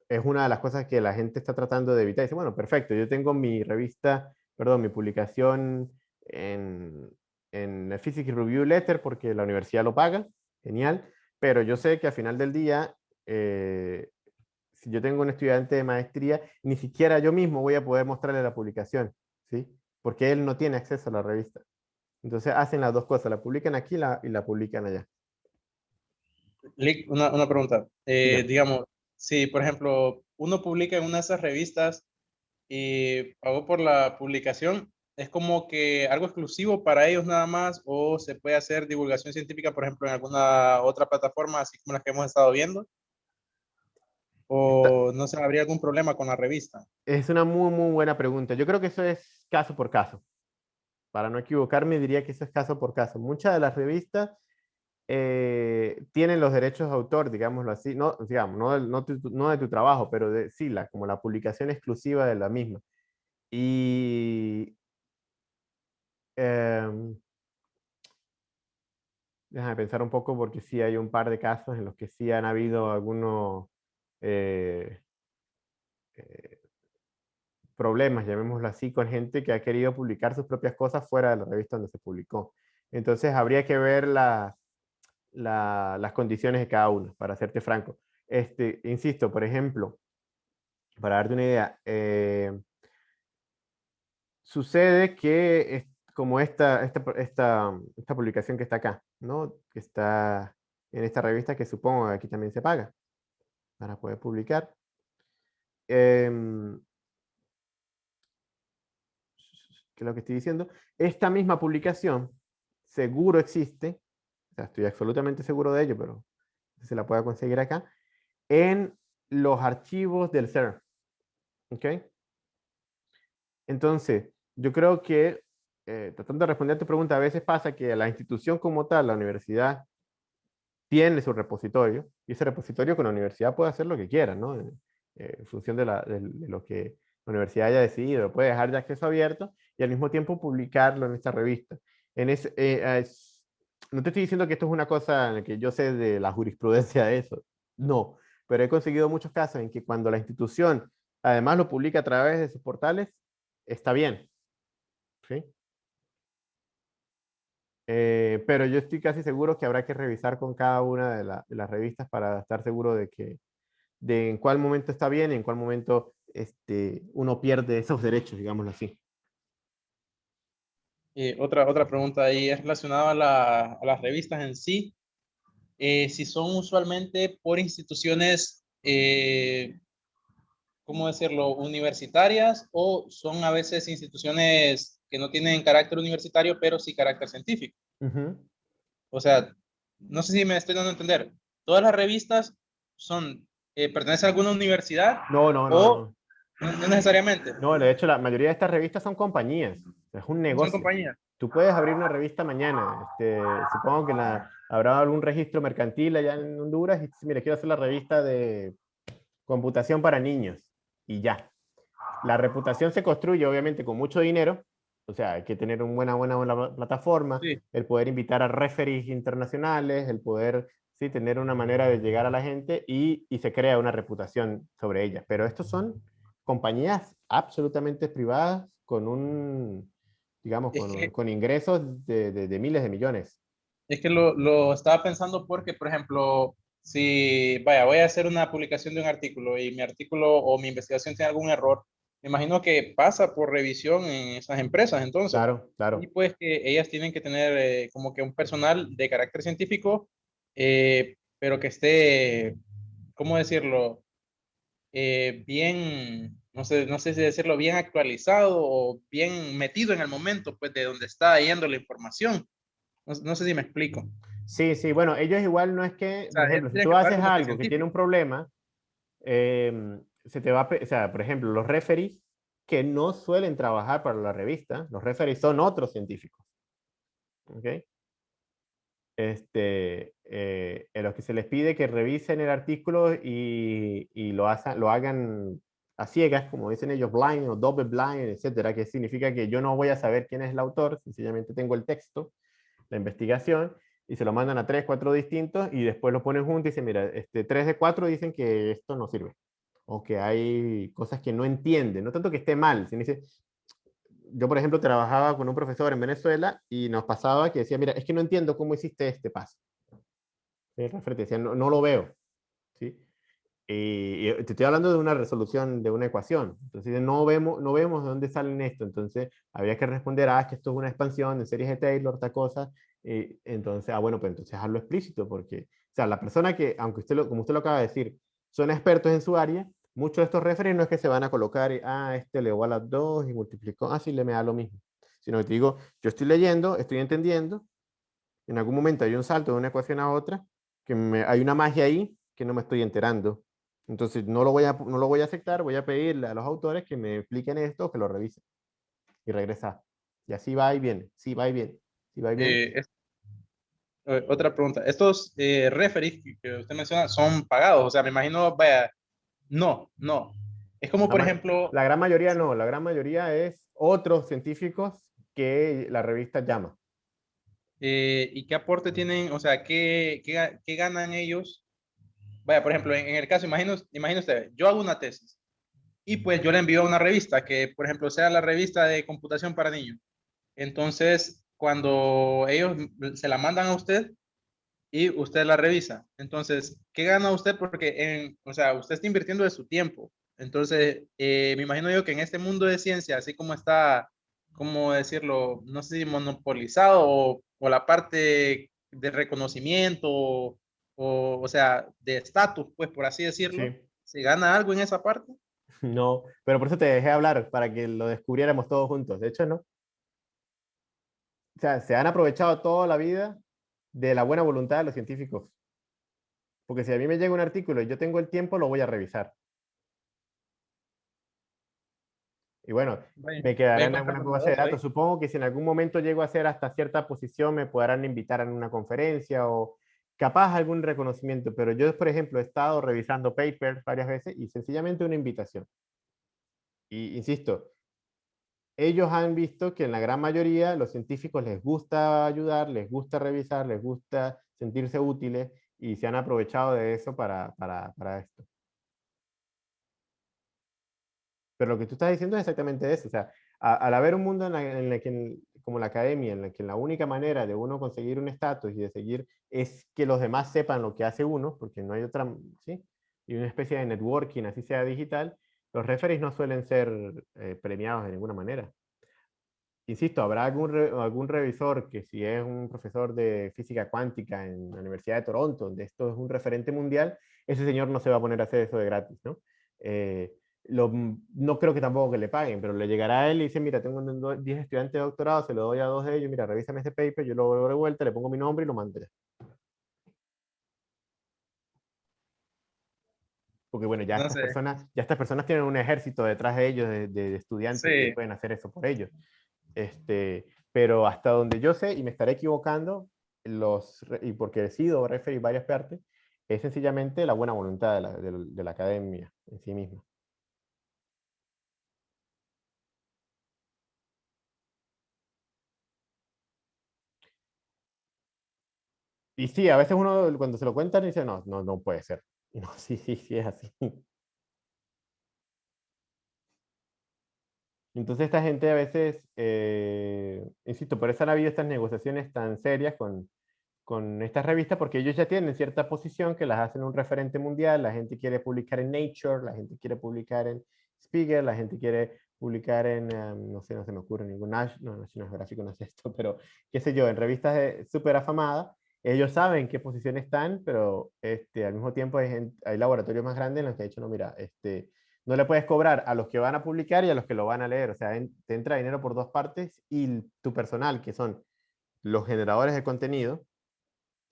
es una de las cosas que la gente está tratando de evitar. Dice, bueno, perfecto, yo tengo mi revista perdón, mi publicación en, en Physics Review Letter porque la universidad lo paga, genial, pero yo sé que al final del día, eh, si yo tengo un estudiante de maestría, ni siquiera yo mismo voy a poder mostrarle la publicación, ¿sí? Porque él no tiene acceso a la revista. Entonces hacen las dos cosas, la publican aquí la, y la publican allá. Una, una pregunta. Eh, digamos, si por ejemplo uno publica en una de esas revistas y pagó por la publicación, ¿es como que algo exclusivo para ellos nada más o se puede hacer divulgación científica, por ejemplo, en alguna otra plataforma, así como las que hemos estado viendo? ¿O no se habría algún problema con la revista? Es una muy, muy buena pregunta. Yo creo que eso es caso por caso. Para no equivocarme, diría que eso es caso por caso. Muchas de las revistas eh, tienen los derechos de autor, digámoslo así, no, digamos, no, no, no de tu trabajo, pero de sí, la, como la publicación exclusiva de la misma. Y... Eh, déjame pensar un poco porque sí hay un par de casos en los que sí han habido algunos eh, eh, problemas, llamémoslo así, con gente que ha querido publicar sus propias cosas fuera de la revista donde se publicó. Entonces habría que ver las, las condiciones de cada uno, para hacerte franco. Este, insisto, por ejemplo, para darte una idea, eh, sucede que como esta, esta, esta, esta, publicación que está acá, ¿no? que está en esta revista que supongo que aquí también se paga para poder publicar. Em, ¿Qué es lo que estoy diciendo? Esta misma publicación seguro existe estoy absolutamente seguro de ello, pero se la pueda conseguir acá, en los archivos del CERN. ¿Ok? Entonces, yo creo que, eh, tratando de responder a tu pregunta, a veces pasa que la institución como tal, la universidad, tiene su repositorio, y ese repositorio con la universidad puede hacer lo que quiera, ¿no? En, eh, función de, lo que la universidad haya decidido, puede dejar de acceso abierto y al mismo tiempo publicarlo en esta revista. En ese, eh, no te estoy diciendo que esto es una cosa en la que yo sé de la jurisprudencia de eso, no, pero he conseguido muchos casos en que cuando la institución además lo publica a través de sus portales, está bien. ¿Sí? Eh, pero yo estoy casi seguro que habrá que revisar con cada una de, las revistas para estar seguro de que de en cuál momento está bien y en cuál momento este, uno pierde esos derechos, digámoslo así. Eh, otra, otra pregunta ahí es relacionada a, las revistas en sí. Eh, si son usualmente por instituciones, eh, ¿cómo decirlo?, universitarias o son a veces instituciones que no tienen carácter universitario, pero sí carácter científico. O sea, no sé si me estoy dando a entender. ¿Todas las revistas son, pertenecen a alguna universidad? No, no, no. No, no necesariamente. No, de hecho, la mayoría de estas revistas son compañías. Es un negocio. Son compañías. Tú puedes abrir una revista mañana. Este, supongo que la, habrá algún registro mercantil allá en Honduras y mira, quiero hacer la revista de computación para niños. Y ya. La reputación se construye, obviamente, con mucho dinero. O sea, hay que tener una buena, buena, buena plataforma, el poder invitar a referees internacionales, el poder sí, tener una manera de llegar a la gente y, y se crea una reputación sobre ellas. Pero estos son compañías absolutamente privadas con un, digamos, con, ingresos de, de, miles de millones. Es que lo, lo, estaba pensando porque, por ejemplo, si, vaya, voy a hacer una publicación de un artículo y mi artículo o mi investigación tiene algún error, me imagino que pasa por revisión en esas empresas, entonces. Claro, claro. Y pues que ellas tienen que tener eh, como que un personal de carácter científico, eh, pero que esté, ¿cómo decirlo? Eh, bien, no sé, no sé si decirlo, bien actualizado o bien metido en el momento, pues, de donde está yendo la información. No, sé si me explico. Sí, sí, bueno, ellos igual no es que, por ejemplo, si tú haces algo que tiene un problema, em, se te va, o sea, por ejemplo, los referees que no suelen trabajar para la revista, los referees son otros científicos. ¿Ok? este, eh, en los que se les pide que revisen el artículo y, y lo, lo hagan a ciegas, como dicen ellos, blind o double blind, etcétera, que significa que yo no voy a saber quién es el autor, sencillamente tengo el texto, la investigación, y se lo mandan a tres, cuatro distintos, y después lo ponen juntos y dicen, mira, este, tres de cuatro dicen que esto no sirve, o que hay cosas que no entienden, no tanto que esté mal, sino dice, yo, por ejemplo, trabajaba con un profesor en Venezuela y nos pasaba que decía, mira, es que no entiendo cómo hiciste este paso. El referente decía, no, no lo veo. ¿sí? Y, y te estoy hablando de una resolución de una ecuación. Entonces, no vemos, no vemos de dónde salen esto. Entonces, habría que responder, ah, que esto es una expansión de series de Taylor, tal cosa. Y entonces, ah, bueno, pues entonces hazlo explícito, porque, o sea, la persona que, aunque usted, lo, como usted lo acaba de decir, son expertos en su área, muchos de estos referentes no es que se van a colocar, ah, este le igual a 2 y multiplicó, ah, sí, le me da lo mismo. Sino que te digo, yo estoy leyendo, estoy entendiendo, en algún momento hay un salto de una ecuación a otra, que me, hay una magia ahí que no me estoy enterando. Entonces no lo, voy a, no lo voy a aceptar, voy a pedirle a los autores que me expliquen esto, que lo revisen. Y regresa. Y así va y viene, sí va y viene, sí va y eh, otra pregunta. Estos eh, referees que- usted menciona son pagados. O sea, me imagino, vaya, no, no. Es como, La por ma- ejemplo, La gran mayoría no, la gran mayoría es otros científicos que la revista llama. eh, ¿y qué aporte tienen? O sea, ¿qué, qué, qué ganan ellos? Vaya, por ejemplo, en, en el caso, imagino, usted, yo hago una tesis y pues yo le envío a una revista que, por ejemplo, sea la revista de computación para niños. Entonces, cuando ellos se la mandan a usted y usted la revisa, entonces, ¿qué gana usted? Porque, en, o sea, usted está invirtiendo de su tiempo. Entonces, eh, me imagino yo que en este mundo de ciencia, así como está, ¿cómo decirlo? No sé si monopolizado o, o la parte de reconocimiento o, o, o sea, de estatus, pues por así decirlo, Sí. ¿se gana algo en esa parte? *laughs* No, pero por eso te dejé hablar, para que lo descubriéramos todos juntos. De hecho, no. O sea, se han aprovechado toda la vida de la buena voluntad de los científicos. Porque si a mí me llega un artículo y yo tengo el tiempo, lo voy a revisar. Y bueno, me quedará vaya en alguna base de ahí. datos. Supongo que si en algún momento llego a ser hasta cierta posición, me podrán invitar a una conferencia o capaz algún reconocimiento. Pero yo, por ejemplo, he estado revisando papers varias veces y sencillamente una invitación. Y insisto, ellos han visto que en la gran mayoría los científicos les gusta ayudar, les gusta revisar, les gusta sentirse útiles y se han aprovechado de eso para, para, para esto. Pero lo que tú estás diciendo es exactamente eso. O sea, a- al haber un mundo en, la, en el que, como la academia, en la que la única manera de uno conseguir un estatus y de seguir es que los demás sepan lo que hace uno, porque no hay otra, ¿sí? Y una especie de networking, así sea digital, los referees no suelen ser eh, premiados de ninguna manera. Insisto, habrá algún, re- algún revisor que si es un profesor de física cuántica en la Universidad de Toronto, donde esto es un referente mundial, ese señor no se va a poner a hacer eso de gratis, ¿no? Eh, lo- no creo que tampoco que le paguen, pero le llegará a él y dice, mira, tengo un- do- 10 estudiantes de doctorado, se lo doy a dos de ellos, mira, revísame este paper, yo lo vuelvo de vuelta, le pongo mi nombre y lo mando ya. Porque bueno, ya, No estas sé. personas, ya estas personas tienen un ejército detrás de ellos, de, de estudiantes que pueden hacer eso por ellos. Este, pero hasta donde yo sé, y me estaré equivocando, los, y porque he sido referir varias partes, es sencillamente la buena voluntad de la, de la- de la academia en sí misma. Y sí, a veces uno cuando se lo cuentan dice, no, no, no puede ser. No, *laughs* sí, sí, sí, es así. Entonces esta gente a veces, eh, insisto, por eso han habido estas negociaciones tan serias con, con estas revistas, porque ellos ya tienen cierta posición que las hacen un referente mundial, la gente quiere publicar en Nature, la gente quiere publicar en Spiegel, la gente quiere publicar en, em, no sé, no se me ocurre ningún, Nash- no, National Geographic no es esto, *laughs* pero qué sé yo, en revistas de- súper afamadas, ellos saben en qué posición están, pero este, al mismo tiempo hay, laboratorios más grandes en los que han dicho, no, mira, este, no le puedes cobrar a los que van a publicar y a los que lo van a leer. O sea, te entra dinero por dos partes y tu personal, que son los generadores de contenido.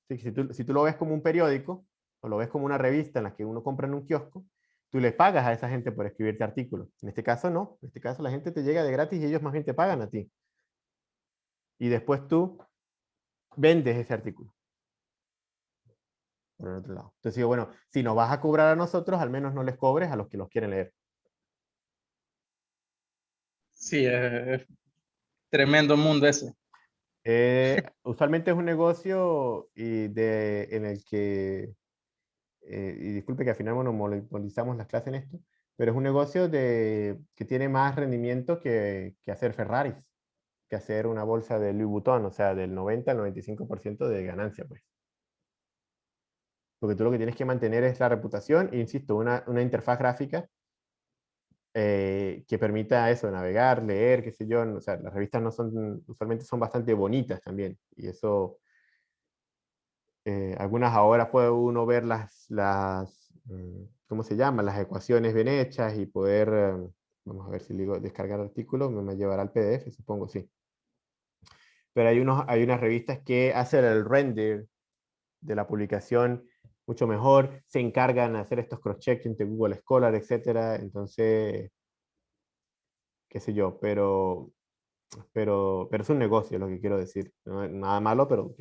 sí, Si tú, si tú lo ves como un periódico o lo ves como una revista en la que uno compra en un kiosco, tú les pagas a esa gente por escribirte artículos. En este caso no. En este caso la gente te llega de gratis y ellos más bien te pagan a ti. Y después tú vendes ese artículo. Por el otro lado. Entonces digo, bueno, si nos vas a cobrar a nosotros, al menos no les cobres a los que los quieren leer. Sí, es, es tremendo mundo ese. Eh, *laughs* usualmente es un negocio y de, en el que, eh, y disculpe que al final monopolizamos las clases en esto, pero es un negocio de, que tiene más rendimiento que, que hacer Ferraris, que hacer una bolsa de Louis Vuitton, o sea, del 90 al 95% de ganancia, pues. Porque tú lo que tienes que mantener es la reputación, e insisto, una, una interfaz gráfica eh, que permita eso, navegar, leer, qué sé yo, o sea, las revistas no son, usualmente son bastante bonitas también, y eso, eh, algunas ahora puede uno ver las, las mm, ¿cómo se llama? Las ecuaciones bien hechas y poder, eh, vamos a ver si digo descargar artículos, me llevará al PDF, supongo, sí. Pero hay, unos, hay unas revistas que hacen el render de la publicación mucho mejor, se encargan de hacer estos cross-check entre Google Scholar, etcétera, entonces, qué sé yo, pero, pero, pero es un negocio, lo que quiero decir, nada malo, pero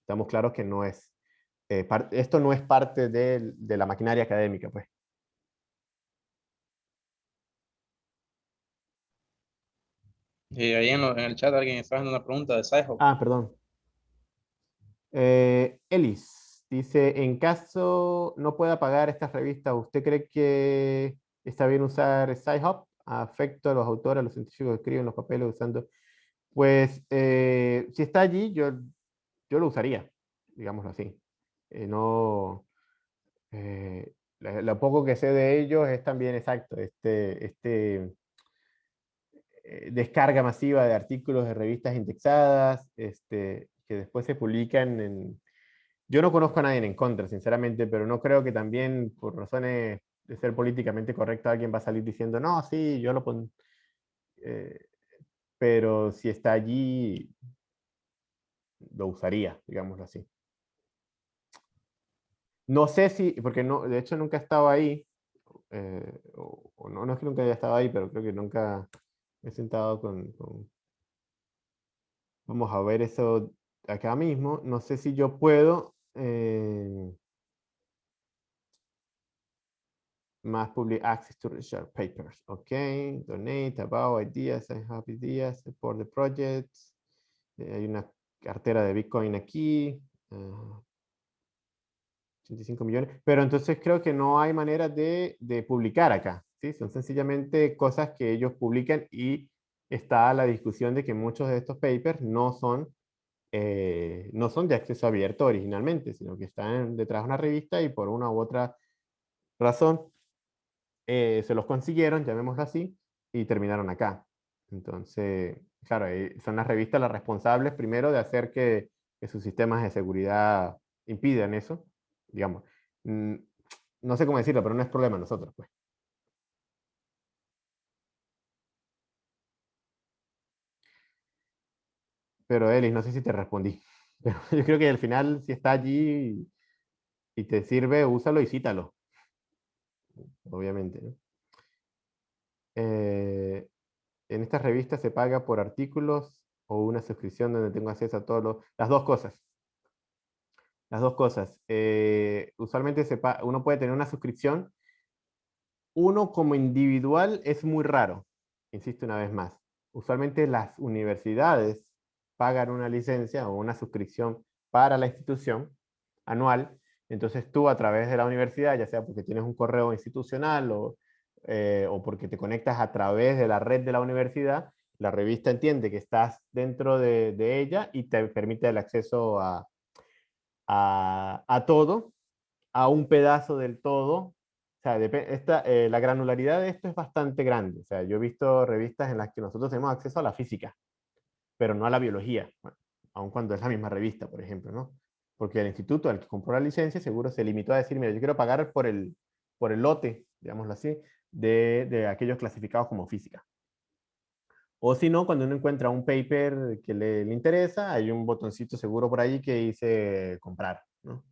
estamos claros que no es, eh, esto no es parte de, de, la maquinaria académica, pues. Y ahí en, en, el chat alguien está haciendo una pregunta de Sci-Hub. Ah, perdón. Eh, Elis. Dice, en caso no pueda pagar esta revista, ¿usted cree que está bien usar SciHub? Afecto a los autores, a los científicos que escriben los papeles usando... Pues, eh, si está allí, yo, yo lo usaría, digámoslo así. Eh, no... Eh, lo, poco que sé de ellos es también exacto, este, este descarga masiva de artículos de revistas indexadas, este, que después se publican en, yo no conozco a nadie en contra, sinceramente, pero no creo que también por razones de ser políticamente correcto alguien va a salir diciendo, no, sí, yo lo pongo. Eh, pero si está allí, lo usaría, digámoslo así. No sé si, porque no, de hecho nunca he estado ahí, eh, o, no, no es que nunca haya estado ahí, pero creo que nunca me he sentado con, con... Vamos a ver eso acá mismo. No sé si yo puedo eh, más public access to research papers. Ok, donate, about ideas, I have ideas, support the projects. Eh, hay una cartera de Bitcoin aquí. 85 ah, millones. Pero entonces creo que no hay manera de, de publicar acá. ¿sí? Son sencillamente cosas que ellos publican y está la discusión de que muchos de estos papers no son eh, no son de acceso abierto originalmente, sino que están detrás de una revista y por una u otra razón eh, se los consiguieron, llamémoslo así, y terminaron acá. Entonces, claro, son las revistas las responsables primero de hacer que, sus sistemas de seguridad impidan eso, digamos. Mm, no sé cómo decirlo, pero no es problema nosotros, pues. Pero Elis, no sé si te respondí. *laughs* Yo creo que al final, si está allí y te sirve, úsalo y cítalo. Obviamente. Eh, en esta revista se paga por artículos o una suscripción donde tengo acceso a todos los... Las dos cosas. Las dos cosas. Eh, usualmente se uno puede tener una suscripción. Uno como individual es muy raro. Insisto una vez más. Usualmente las universidades pagan una licencia o una suscripción para la institución anual, entonces tú a través de la universidad, ya sea porque tienes un correo institucional o, eh, o porque te conectas a través de la red de la universidad, la revista entiende que estás dentro de, ella y te permite el acceso a, a, a, todo, a un pedazo del todo. O sea, esta, eh, la granularidad de esto es bastante grande. O sea, yo he visto revistas en las que nosotros tenemos acceso a la física pero no a la biología, aun cuando es la misma revista, por ejemplo, ¿no? Porque el instituto al que compró la licencia seguro se limitó a decir, mira, yo quiero pagar por el, por el lote, digámoslo así, de, de aquellos clasificados como física. O si no, cuando uno encuentra un paper que le, le, interesa, hay un botoncito seguro por ahí que dice comprar. ¿no?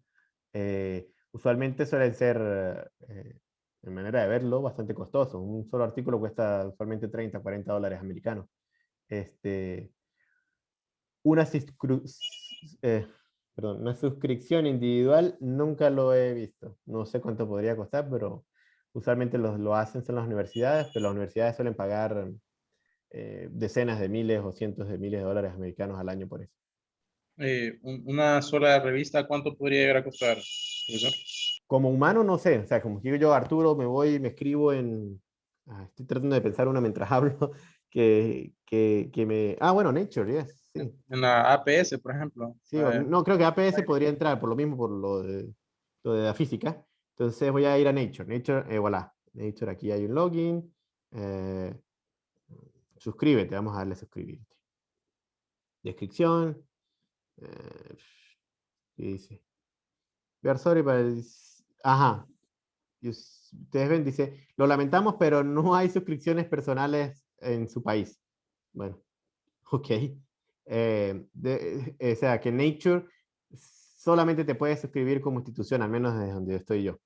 Eh, usualmente suelen ser, eh, en manera de verlo, bastante costoso. Un solo artículo cuesta usualmente 30, 40 dólares americanos. Este, una, eh, perdón, una suscripción individual nunca lo he visto. No sé cuánto podría costar, pero usualmente lo, lo hacen en las universidades, pero las universidades suelen pagar eh, decenas de miles o cientos de miles de dólares americanos al año por eso. Eh, una sola revista, ¿cuánto podría llegar a costar, profesor? como humano no sé, o sea, como digo yo, Arturo, me voy, me escribo en... ah, estoy tratando de pensar una mientras *laughs* hablo, que, que, que me... Ah, bueno, Nature, yes, sí. En la APS, por ejemplo. Sí, o- Eh, no, creo que APS podría entrar, por lo mismo, por lo de, lo de la física. Entonces voy a ir a Nature. Nature, eh, voilà. Nature, aquí hay un login. eh, suscríbete, vamos a darle suscribirte. Descripción. eh, ¿qué dice? We are sorry, but it's- Ajá. Y Ustedes ven, dice, lo lamentamos, pero no hay suscripciones personales en su país. Bueno, *laughs* ok. Eh, de- eh, o sea, que Nature solamente te puede suscribir como institución, al menos desde donde estoy yo.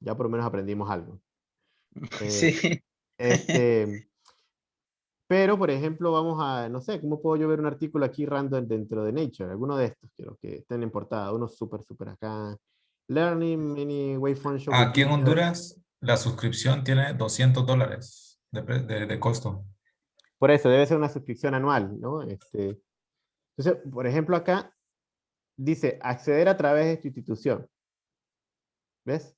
Ya por lo menos aprendimos algo. *laughs* Eh, Sí. Este, *laughs* pero, por ejemplo, vamos a, no sé, ¿cómo puedo yo ver un artículo aquí random dentro de Nature? Alguno de estos, quiero que estén en portada, uno súper, súper acá. Learning many waveform show Aquí en. Honduras, la suscripción tiene 200 dólares de, de- de costo. Por eso, debe ser una suscripción anual, ¿no? Este, entonces, por ejemplo, acá dice acceder a través de tu institución. ¿Ves?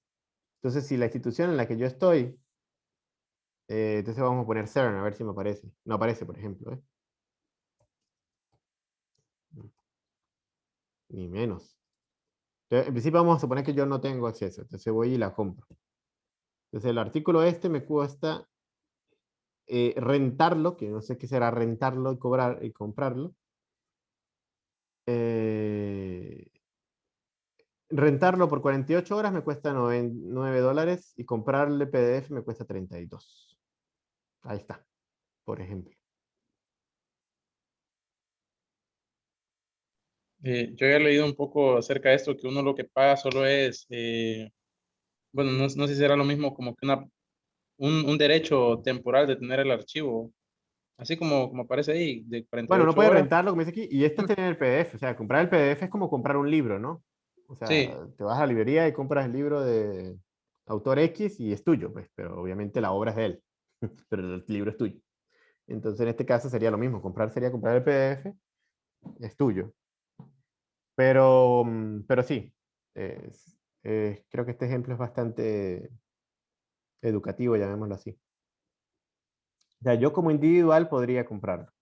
Entonces, si la institución en la que yo estoy, eh, entonces vamos a poner CERN, a ver si me aparece. No aparece, por ejemplo, ¿eh? Ni menos. En principio vamos a suponer que yo no tengo acceso, entonces voy y la compro. Entonces el artículo este me cuesta eh, rentarlo, que no sé qué será rentarlo y cobrar y comprarlo. Eh, rentarlo por 48 horas me cuesta 9 dólares y comprarle PDF me cuesta 32. Ahí está, por ejemplo. Eh, yo había leído un poco acerca de esto, que uno lo que paga solo es, bueno, no, no sé si era lo mismo como que una, un, un derecho temporal de tener el archivo, así como, como aparece ahí, de 48 Bueno, no puede horas. rentarlo, como dice aquí, y esto es tener el PDF. O sea, comprar el PDF es como comprar un libro, ¿no? O sea, Sí. te vas a la librería y compras el libro de autor X y es tuyo, pues, pero obviamente la obra es de él, *laughs* pero el libro es tuyo. Entonces, en este caso sería lo mismo, comprar sería comprar el PDF, es tuyo. Pero, mm, pero sí, es- es- creo que este ejemplo es bastante educativo, llamémoslo así. O sea, yo como individual podría comprarlo.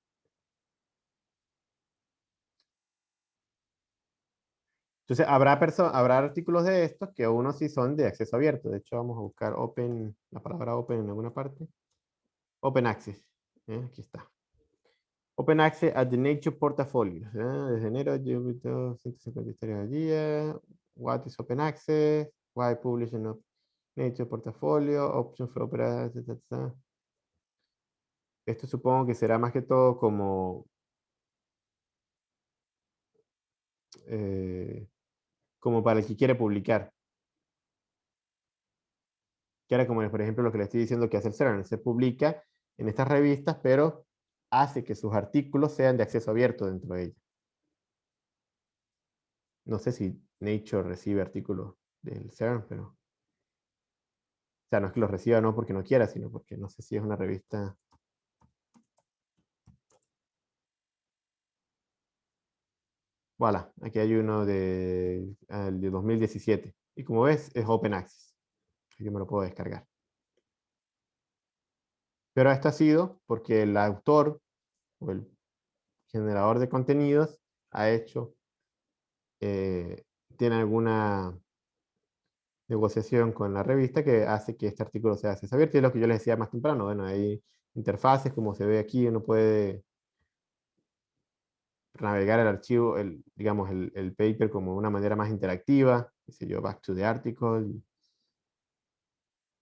Entonces, habrá, habrá artículos de estos que unos sí son de acceso abierto. De hecho, vamos a buscar open, la palabra open en alguna parte. Open access. ¿eh? Aquí está. Open access at the Nature Portfolio. ¿eh? Desde enero, yo he visto 150 historias al día. What is open access? Why publishing of Nature Portfolio? Option for opera. ta. Esto supongo que será más que todo como eh, como para el que quiere publicar. Que era como, por ejemplo, lo que le estoy diciendo que hace el CERN. Se publica en estas revistas, pero hace que sus artículos sean de acceso abierto dentro de ellas. No sé si Nature recibe artículos del CERN, pero... O sea, no es que los reciba no porque no quiera, sino porque no sé si es una revista... Voilà, aquí hay uno de, el de 2017. Y como ves, es Open Access. Yo me lo puedo descargar. Pero esto ha sido porque el autor o el generador de contenidos ha hecho, eh, tiene alguna negociación con la revista que hace que este artículo sea acceso abierto. Y es lo que yo les decía más temprano. Bueno, hay interfaces, como se ve aquí, uno puede navegar el archivo, el, digamos, el, paper como una manera más interactiva, qué yo, back to the article, un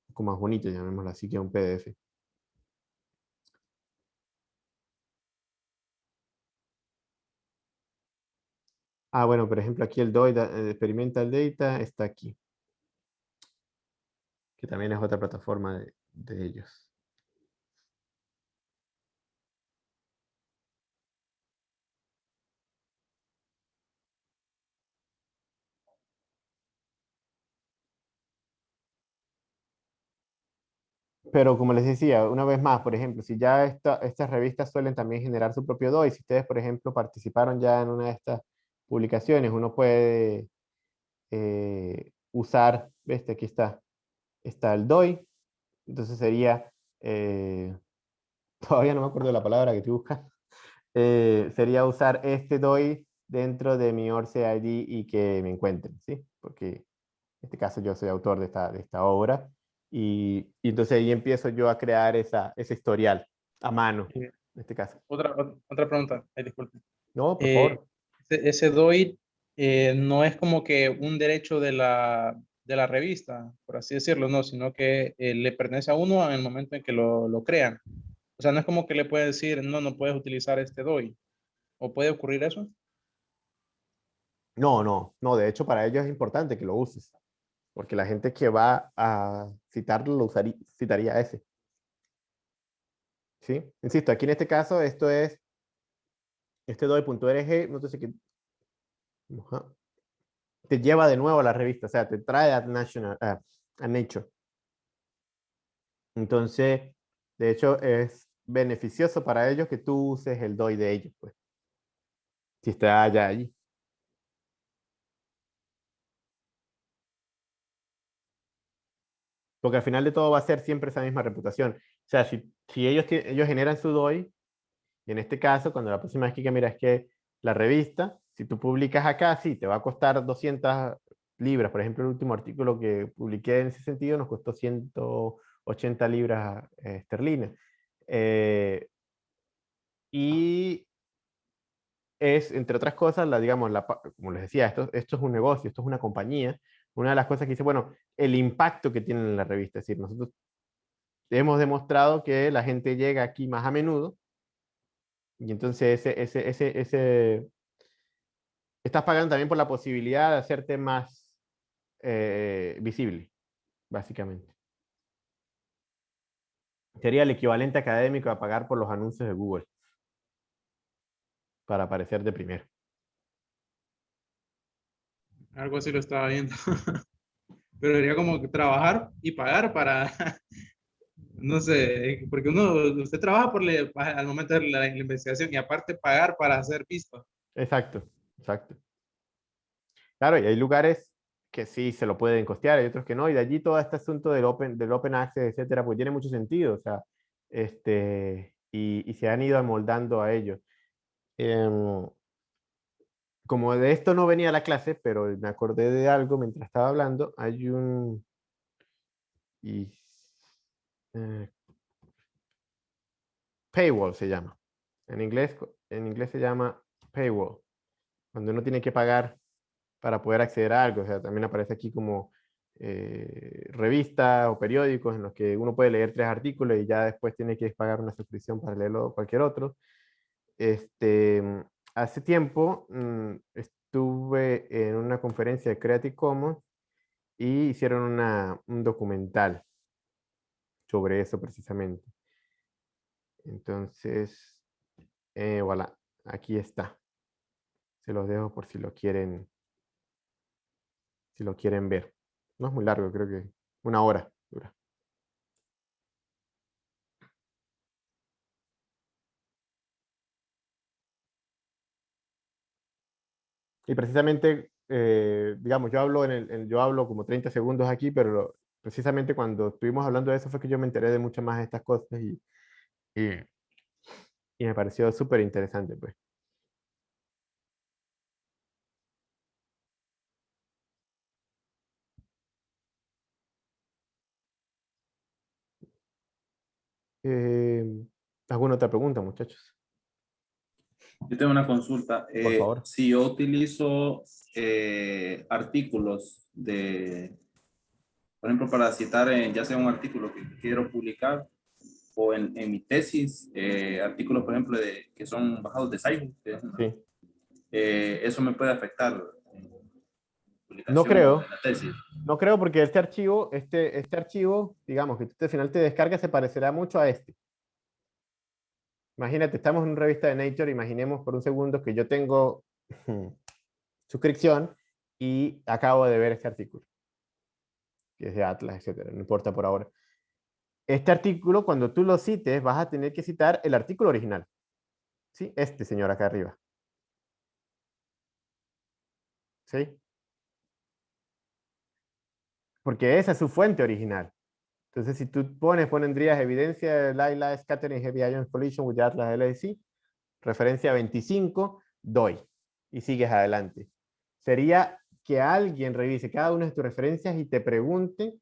poco más bonito, llamémoslo así, que un PDF. Ah, bueno, por ejemplo, aquí el DOI, el Experimental Data, está aquí. Que también es otra plataforma de, ellos. Pero como les decía, una vez más, por ejemplo, si ya esta- estas revistas suelen también generar su propio DOI, si ustedes, por ejemplo, participaron ya en una de estas publicaciones, uno puede eh, usar, este aquí está, está el DOI, entonces sería, eh, *laughs* todavía no me acuerdo de la palabra que tú buscas, *laughs* eh, sería usar este DOI dentro de mi ORCID y que me encuentren, ¿sí? Porque en este caso yo soy autor de esta, de esta obra y, y entonces ahí empiezo yo a crear esa, ese historial a mano, en este caso. Otra, otra pregunta, Ay, disculpe. No, por Eh, favor. ese, ese DOI eh, no es como que un derecho de la, de la revista, por así decirlo, no, sino que eh, le pertenece a uno en el momento en que lo, lo crean. O sea, no es como que le puede decir, no, no puedes utilizar este DOI. ¿O puede ocurrir eso? No, no, no, de hecho para ellos es importante que lo uses, porque la gente que va a citarlo lo usaría, citaría ese. ¿Sí? Insisto, aquí en este caso esto es, este doi.org, no sé qué, ajá, te lleva de nuevo a la revista, o sea, te trae a, National, a, a Nature. Entonces, de hecho, es beneficioso para ellos que tú uses el DOI de ellos, pues. Si está allá allí. Porque al final de todo va a ser siempre esa misma reputación. O sea, si, si ellos, ellos generan su DOI, y en este caso, cuando la próxima vez que mira es que la revista, si tú publicas acá, sí, te va a costar 200 libras. Por ejemplo, el último artículo que publiqué en ese sentido nos costó 180 libras eh, esterlinas. Eh, y es, entre otras cosas, la, digamos, la, como les decía, esto, esto es un negocio, esto es una compañía. Una de las cosas que dice, bueno, el impacto que tiene en la revista. Es decir, nosotros hemos demostrado que la gente llega aquí más a menudo y entonces ese, ese, ese, ese, estás pagando también por la posibilidad de hacerte más eh, visible, básicamente. Sería el equivalente académico a pagar por los anuncios de Google para aparecer de primero. Algo así lo estaba viendo. *laughs* Pero sería como trabajar y pagar para, *laughs* no sé, porque uno, usted trabaja por le- al momento de la, la investigación y aparte pagar para ser visto. Exacto, exacto. Claro, y hay lugares que sí se lo pueden costear, hay otros que no, y de allí todo este asunto del open, del open access, etcétera, pues tiene mucho sentido, o sea, este, y, se han ido amoldando a ello. Em, como de esto no venía la clase, pero me acordé de algo mientras estaba hablando, hay un... Eh, paywall se llama. En inglés, en inglés se llama paywall. Cuando uno tiene que pagar para poder acceder a algo. O sea, también aparece aquí como eh, revistas o periódicos en los que uno puede leer tres artículos y ya después tiene que pagar una suscripción para leerlo cualquier otro. Este, hace tiempo mm, estuve en una conferencia de Creative Commons y hicieron una, un documental sobre eso precisamente. Entonces, eh, voilà, aquí está. Se los dejo por si lo quieren, si lo quieren ver. No es muy largo, creo que una hora dura. Y precisamente, eh, digamos, yo hablo, en el, yo hablo como 30 segundos aquí, pero precisamente cuando estuvimos hablando de eso fue que yo me enteré de muchas más de estas cosas y, y, y me pareció súper interesante, pues. Eh, ¿Alguna otra pregunta, muchachos? Yo tengo una consulta. Por Eh, favor. Si yo utilizo eh, artículos de, por ejemplo, para citar en, ya sea un artículo que quiero publicar o en, en mi tesis, eh, artículos, por ejemplo, de, que son bajados de Science, Sí. eh, eso me puede afectar. Publicación No creo. de la tesis. No creo porque este archivo, este, este archivo, digamos, que tú al final te descargas, se parecerá mucho a este. Imagínate, estamos en una revista de Nature, imaginemos por un segundo que yo tengo *laughs* suscripción y acabo de ver este artículo, que es de Atlas, etcétera, no importa por ahora. Este artículo, cuando tú lo cites, vas a tener que citar el artículo original. ¿Sí? Este señor acá arriba. ¿Sí? Porque esa es su fuente original. Entonces, si tú pones, pondrías evidencia de Laila Scattering Heavy Ion Collision with Atlas LSC, referencia 25, doy, y sigues adelante. Sería que alguien revise cada una de tus referencias y te pregunte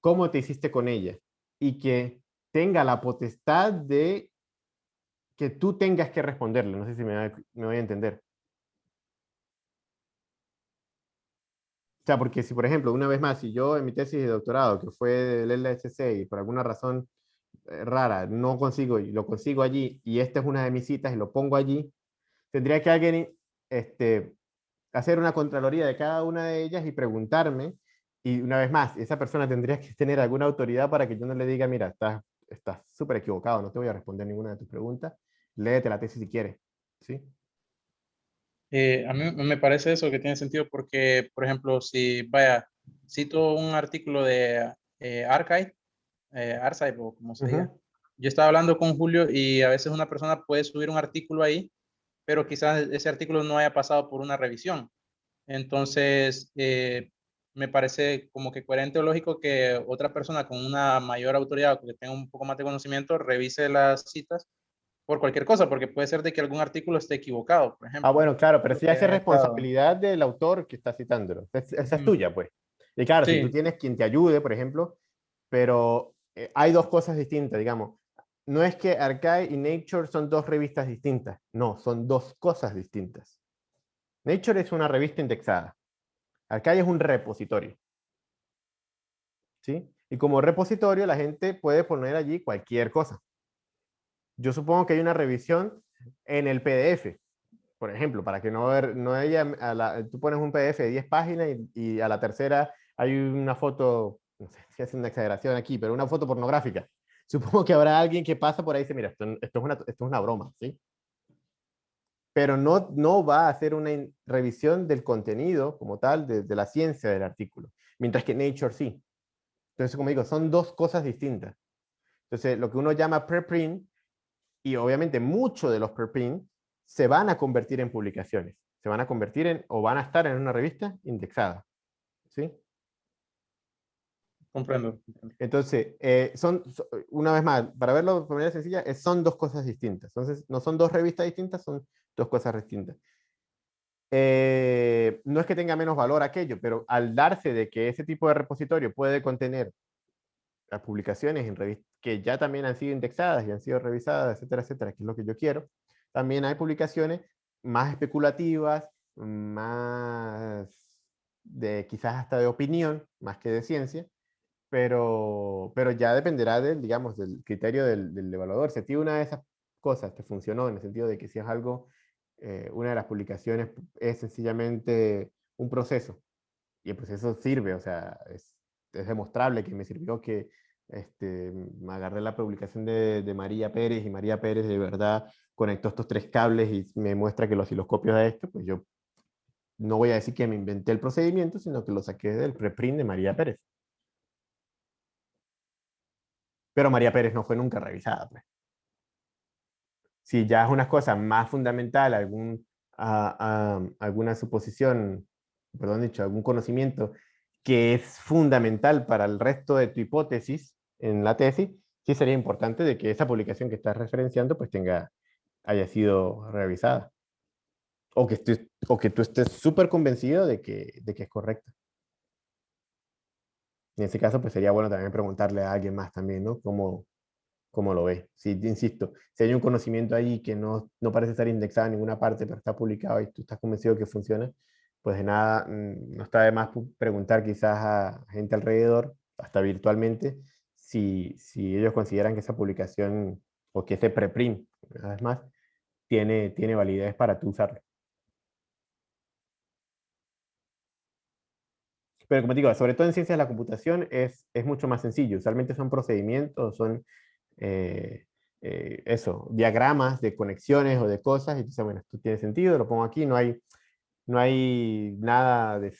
cómo te hiciste con ella, y que tenga la potestad de que tú tengas que responderle. No sé si me voy a entender. Sea, porque si, por ejemplo, una vez más, si yo en mi tesis de doctorado, que fue del LHC, y por alguna razón eh, rara no consigo, y lo consigo allí, y esta es una de mis citas y lo pongo allí, tendría que alguien este, hacer una contraloría de cada una de ellas y preguntarme, y una vez más, esa persona tendría que tener alguna autoridad para que yo no le diga, mira, estás estás súper equivocado, no te voy a responder ninguna de tus preguntas, léete la tesis si quieres. ¿sí? Eh, a mí me parece eso que tiene sentido porque, por ejemplo, si, vaya, cito un artículo de eh, Archive, eh, Archive o como se diga, yo estaba hablando con Julio y a veces una persona puede subir un artículo ahí, pero quizás ese artículo no haya pasado por una revisión. Entonces, eh, me parece como que coherente o lógico que otra persona con una mayor autoridad o que tenga un poco más de conocimiento revise las citas por cualquier cosa, porque puede ser de que algún artículo esté equivocado, por ejemplo. Ah, bueno, claro, pero si hace responsabilidad del autor que está citándolo. esa es tuya, pues. Y claro, si tú tienes quien te ayude, por ejemplo, pero eh, hay dos cosas distintas, digamos. No es que Archive y Nature son dos revistas distintas, no, son dos cosas distintas. Nature es una revista indexada. Archive es un repositorio. ¿Sí? Y como repositorio la gente puede poner allí cualquier cosa yo supongo que hay una revisión en el PDF, por ejemplo, para que no, ver, no haya, a la, tú pones un PDF de 10 páginas y, a la tercera hay una foto, no sé si es una exageración aquí, pero una foto pornográfica. *laughs* Supongo que habrá alguien que pasa por ahí y dice, mira, esto, es, una, esto es una broma, ¿sí? Pero no, no va a hacer una revisión del contenido como tal, de, de la ciencia del artículo, mientras que Nature sí. Entonces, como digo, son dos cosas distintas. Entonces, lo que uno llama preprint y obviamente muchos de los preprint se van a convertir en publicaciones, se van a convertir en, o van a estar en una revista indexada. ¿Sí? Comprendo. Entonces, eh, son, una vez más, para verlo de manera sencilla, son dos cosas distintas. Entonces, no son dos revistas distintas, son dos cosas distintas. Eh, no es que tenga menos valor aquello, pero al darse de que ese tipo de repositorio puede contener las publicaciones en revistas que ya también han sido indexadas y han sido revisadas, etcétera, etcétera, que es lo que yo quiero. También hay publicaciones más especulativas, más de quizás hasta de opinión, más que de ciencia, pero, pero ya dependerá del, digamos, del criterio del, del evaluador. Si a una de esas cosas te funcionó, en el sentido de que si es algo, eh, una de las publicaciones es sencillamente un proceso, y el proceso sirve, o sea, es es demostrable que me sirvió que este, me agarré la publicación de, de, María Pérez y María Pérez de verdad conectó estos tres cables y me muestra que los osciloscopios a esto, pues yo no voy a decir que me inventé el procedimiento, sino que lo saqué del preprint de María Pérez. Pero María Pérez no fue nunca revisada. Pues. Si ya es una cosa más fundamental, algún, alguna suposición, perdón dicho, algún conocimiento que es fundamental para el resto de tu hipótesis en la tesis, sí sería importante de que esa publicación que estás referenciando pues tenga, haya sido revisada. O que, o que tú estés súper convencido de que, de que es correcta. En ese caso, pues sería bueno también preguntarle a alguien más también, ¿no? ¿Cómo, cómo lo ve? Si, insisto, si hay un conocimiento ahí que no, no parece estar indexado en ninguna parte, pero está publicado y tú estás convencido que funciona, pues de nada, mm, no está de más preguntar quizás a gente alrededor, hasta virtualmente, si, si ellos consideran que esa publicación o que ese preprint, una vez más, tiene, tiene validez para tú usarlo. Pero como digo, sobre todo en ciencias de la computación es, es mucho más sencillo. Usualmente son procedimientos, son eh, eh, eso, diagramas de conexiones o de cosas. Y entonces, bueno, esto tiene sentido, lo pongo aquí, no hay no hay nada, de,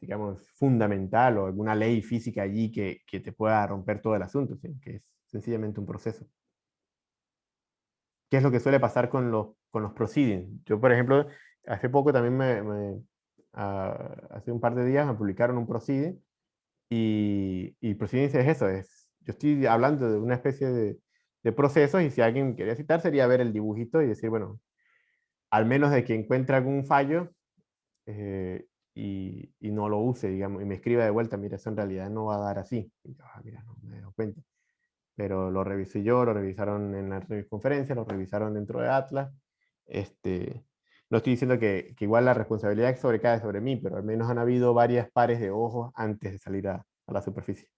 digamos, fundamental o alguna ley física allí que, que te pueda romper todo el asunto, que es sencillamente un proceso. ¿Qué es lo que suele pasar con los, con los proceedings? Yo, por ejemplo, hace poco también ah, hace un par de días me publicaron un proceeding Y, y procedencia es eso, es, yo estoy hablando de una especie de, de procesos y si alguien quería citar sería ver el dibujito y decir, bueno, al menos de que encuentre algún fallo eh, y, no lo use, digamos, y me escriba de vuelta, mira, eso en realidad no va a dar así. Ah. Pero lo revisé yo, lo revisaron en la conferencia, lo revisaron dentro de Atlas. Este, no estoy diciendo que, igual la responsabilidad sobrecae sobre mí, pero al menos han habido varias pares de ojos antes de salir a la superficie.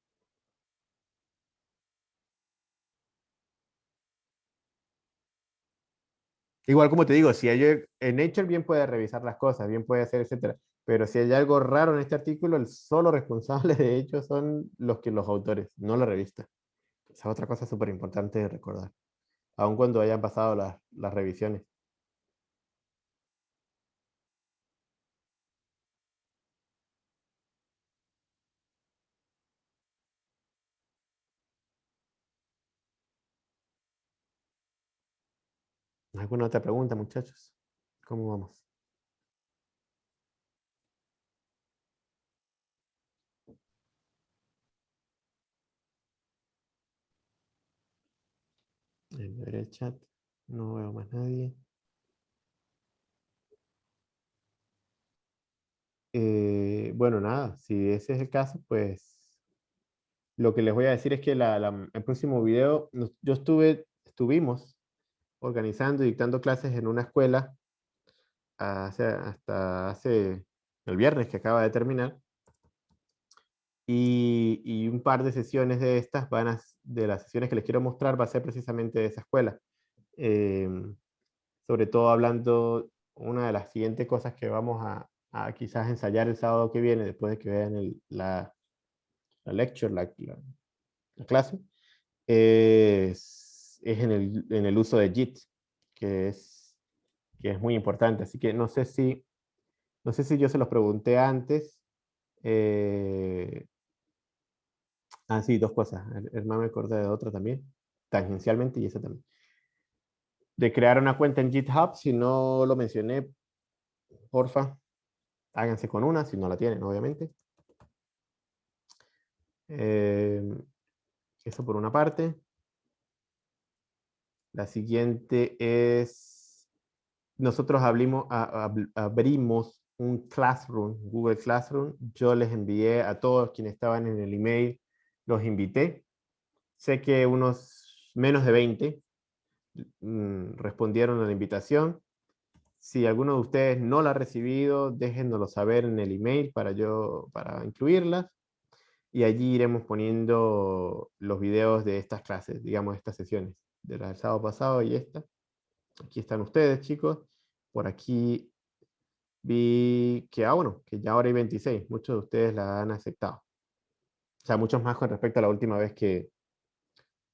Igual como te digo, si hay, en Nature bien puede revisar las cosas, bien puede hacer, etcétera. Pero si hay algo raro en este artículo, el solo responsable *laughs* de hecho son los que los autores, no la revista. Esa es otra cosa súper importante de recordar. Aun cuando hayan pasado las, las revisiones. ¿Alguna otra pregunta, muchachos? ¿Cómo vamos? En el chat. No veo más nadie. Eh, bueno, nada, si ese es el caso, pues lo que les voy a decir es que el próximo video, yo estuve, estuvimos organizando y dictando clases en una escuela hace, hasta hace el viernes que acaba de terminar. Y, un par de sesiones de estas van a, de las sesiones que les quiero mostrar va a ser precisamente de esa escuela. Eh, sobre todo hablando, una de las siguientes cosas que vamos a, a quizás ensayar el sábado que viene, después de que vean el, la, la lecture, la, la, la clase, es es en el, en el uso de JIT, que es, que es muy importante. Así que no sé si, no sé si yo se los pregunté antes. Eh, ah, sí, dos cosas. Hermano me acordé de otra también, tangencialmente, y esa también. De crear una cuenta en GitHub, si no lo mencioné, porfa, háganse con una, si no la tienen, obviamente. Eh, eso por una parte. La siguiente es, nosotros abrimos, abrimos un Classroom, Google Classroom. Yo les envié a todos quienes estaban en el email, los invité. Sé que unos menos de 20 mm, respondieron a la invitación. Si alguno de ustedes no la ha recibido, déjennoslo saber en el email para yo, para incluirlas. Y allí iremos poniendo los videos de estas clases, digamos, estas sesiones de la del sábado pasado y esta. Aquí están ustedes, chicos. Por aquí vi que, ah, bueno, que ya ahora hay 26. Muchos de ustedes la han aceptado. O sea, muchos más con respecto a la última vez que,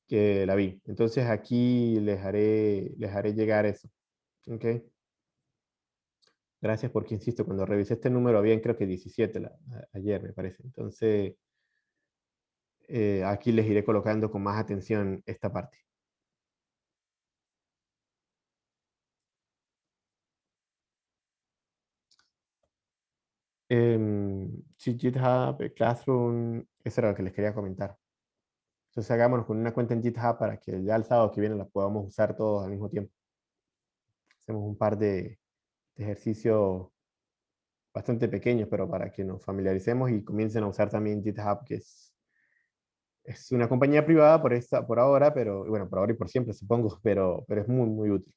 que la vi. Entonces aquí les haré, les haré llegar eso. ¿Ok? Gracias porque, insisto, cuando revisé este número habían creo que 17 la, ayer, me parece. Entonces, eh, aquí les iré colocando con más atención esta parte. Eh, sí, GitHub, Classroom, eso era lo que les quería comentar. Entonces hagámonos con una cuenta en GitHub para que ya el sábado que viene la podamos usar todos al mismo tiempo. Hacemos un par de, de ejercicios bastante pequeños, pero para que nos familiaricemos y comiencen a usar también GitHub, que es, es una compañía privada por, esta, por ahora, pero bueno, por ahora y por siempre supongo, *laughs* pero, pero es muy, muy útil.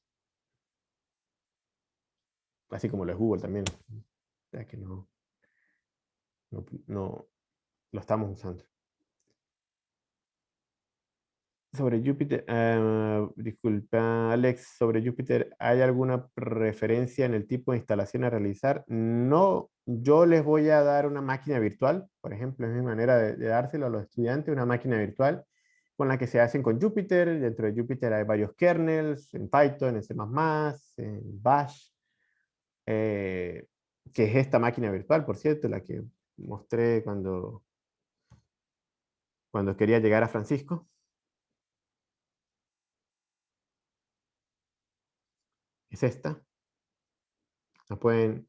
Así como lo es Google también. O sea que no, no, no lo estamos usando. Sobre Jupyter, uh, disculpa Alex, sobre Jupyter, ¿hay alguna referencia en el tipo de instalación a realizar? No, yo les voy a dar una máquina virtual, por ejemplo, es mi manera de, de dárselo a los estudiantes, una máquina virtual con la que se hacen con Jupyter, dentro de Jupyter hay varios kernels, en Python, en C++, en Bash, eh, que es esta máquina virtual, por cierto, la que mostré cuando, cuando quería llegar a Francisco. Es esta. La pueden,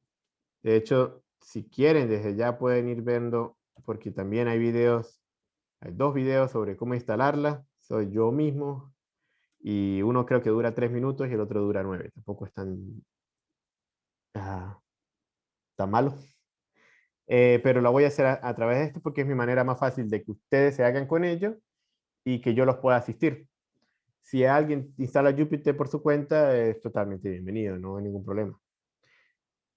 de hecho, si quieren, desde ya pueden ir viendo porque también hay videos, hay dos videos sobre cómo instalarla, soy yo mismo, y uno creo que dura tres minutos y el otro dura nueve, tampoco es tan, ah, tan malo. Eh, pero lo voy a hacer a, través de esto porque es mi manera más fácil de que ustedes se hagan con ello y que yo los pueda asistir. Si alguien instala Jupyter por su cuenta, es totalmente bienvenido, no hay ningún problema.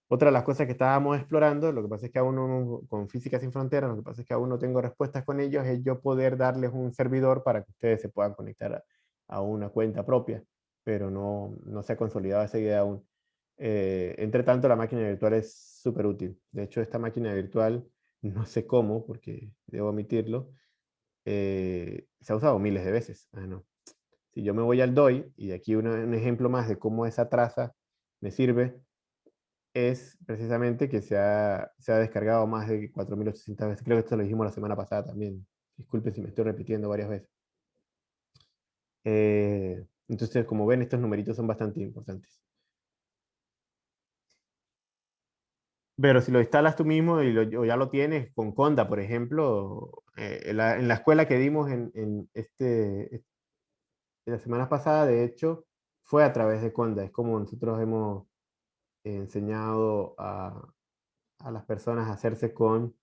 Otra de las cosas que estábamos explorando, lo que pasa es que aún no, con Física Sin Fronteras, lo que pasa es que aún no tengo respuestas con ellos, es yo poder darles un servidor para que ustedes se puedan conectar a, una cuenta propia, pero no, no se ha consolidado esa idea aún. Eh, entre tanto, la máquina virtual es súper útil. De hecho, esta máquina virtual, *laughs* no sé cómo, porque debo omitirlo, eh, se ha usado miles de veces. Ah, si yo me voy al DOI, y aquí un ejemplo más de cómo esa traza me sirve, es precisamente que se ha, se ha descargado más de 4.800 veces. Creo que esto lo dijimos la semana pasada también. Disculpen si me estoy repitiendo varias veces. Eh, entonces, como ven, estos numeritos son bastante importantes. Pero si lo instalas tú mismo y o ya lo tienes con Conda, por ejemplo, eh, en, la, en, la, escuela que dimos en, en este, en la semana pasada, de hecho, fue a través de Conda. Es como nosotros hemos enseñado a, a, las personas a hacerse con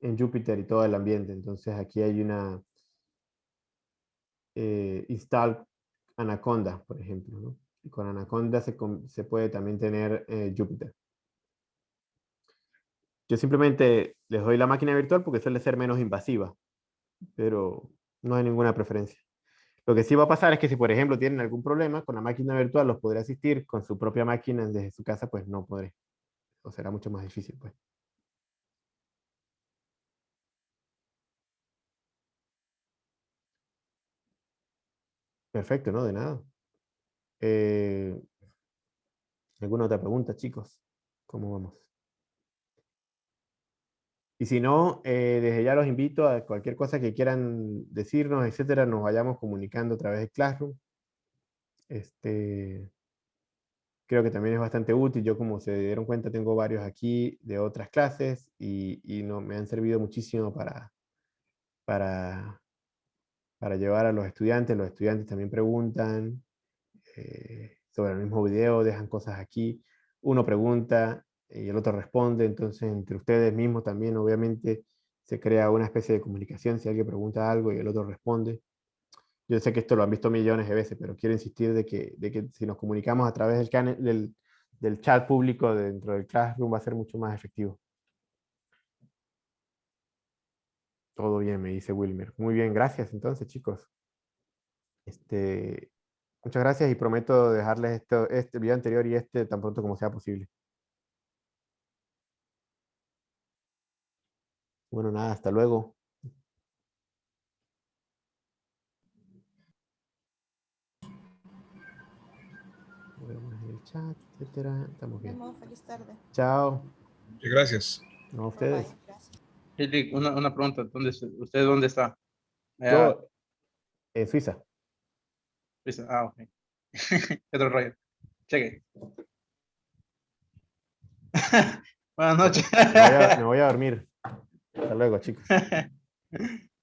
en Jupyter y todo el ambiente. Entonces aquí hay una eh, install Anaconda, por ejemplo. ¿no? Y con Anaconda se, se, puede también tener eh, Jupyter. Yo simplemente les doy la máquina virtual porque suele ser menos invasiva, pero no hay ninguna preferencia. Lo que sí va a pasar es que si, por ejemplo, tienen algún problema con la máquina virtual, los podré asistir con su propia máquina desde su casa, pues no podré. O será mucho más difícil, pues. Perfecto, ¿no? De nada. Eh, ¿Alguna otra pregunta, chicos? ¿Cómo vamos? Y si no, eh, desde ya los invito a cualquier cosa que quieran decirnos, etcétera, nos vayamos comunicando a través de Classroom. Este, creo que también es bastante útil. Yo, como se dieron cuenta, tengo varios aquí de otras clases y, y no, me han servido muchísimo para, para, para llevar a los estudiantes. Los estudiantes también preguntan eh, sobre el mismo video, dejan cosas aquí. Uno pregunta y el otro responde, entonces entre ustedes mismos también obviamente se crea una especie de comunicación si alguien pregunta algo y el otro responde. Yo sé que esto lo han visto millones de veces, pero quiero insistir de que, de que si nos comunicamos a través del, del, chat público dentro del Classroom va a ser mucho más efectivo. Todo bien, me dice Wilmer. Muy bien, gracias entonces, chicos. Este, muchas gracias y prometo dejarles este video anterior y este tan pronto como sea posible. Bueno, nada, hasta luego. el chat, etcétera. Estamos bien. Feliz tarde. Chao. Gracias. No, ustedes. Bye, una, una pregunta. ¿Dónde, ¿Usted dónde está? Yo, en Suiza. Suiza, ah, ok. *laughs* Otro rollo. Cheque. *laughs* Buenas noches. me voy a dormir. Hasta luego, chicos. *laughs*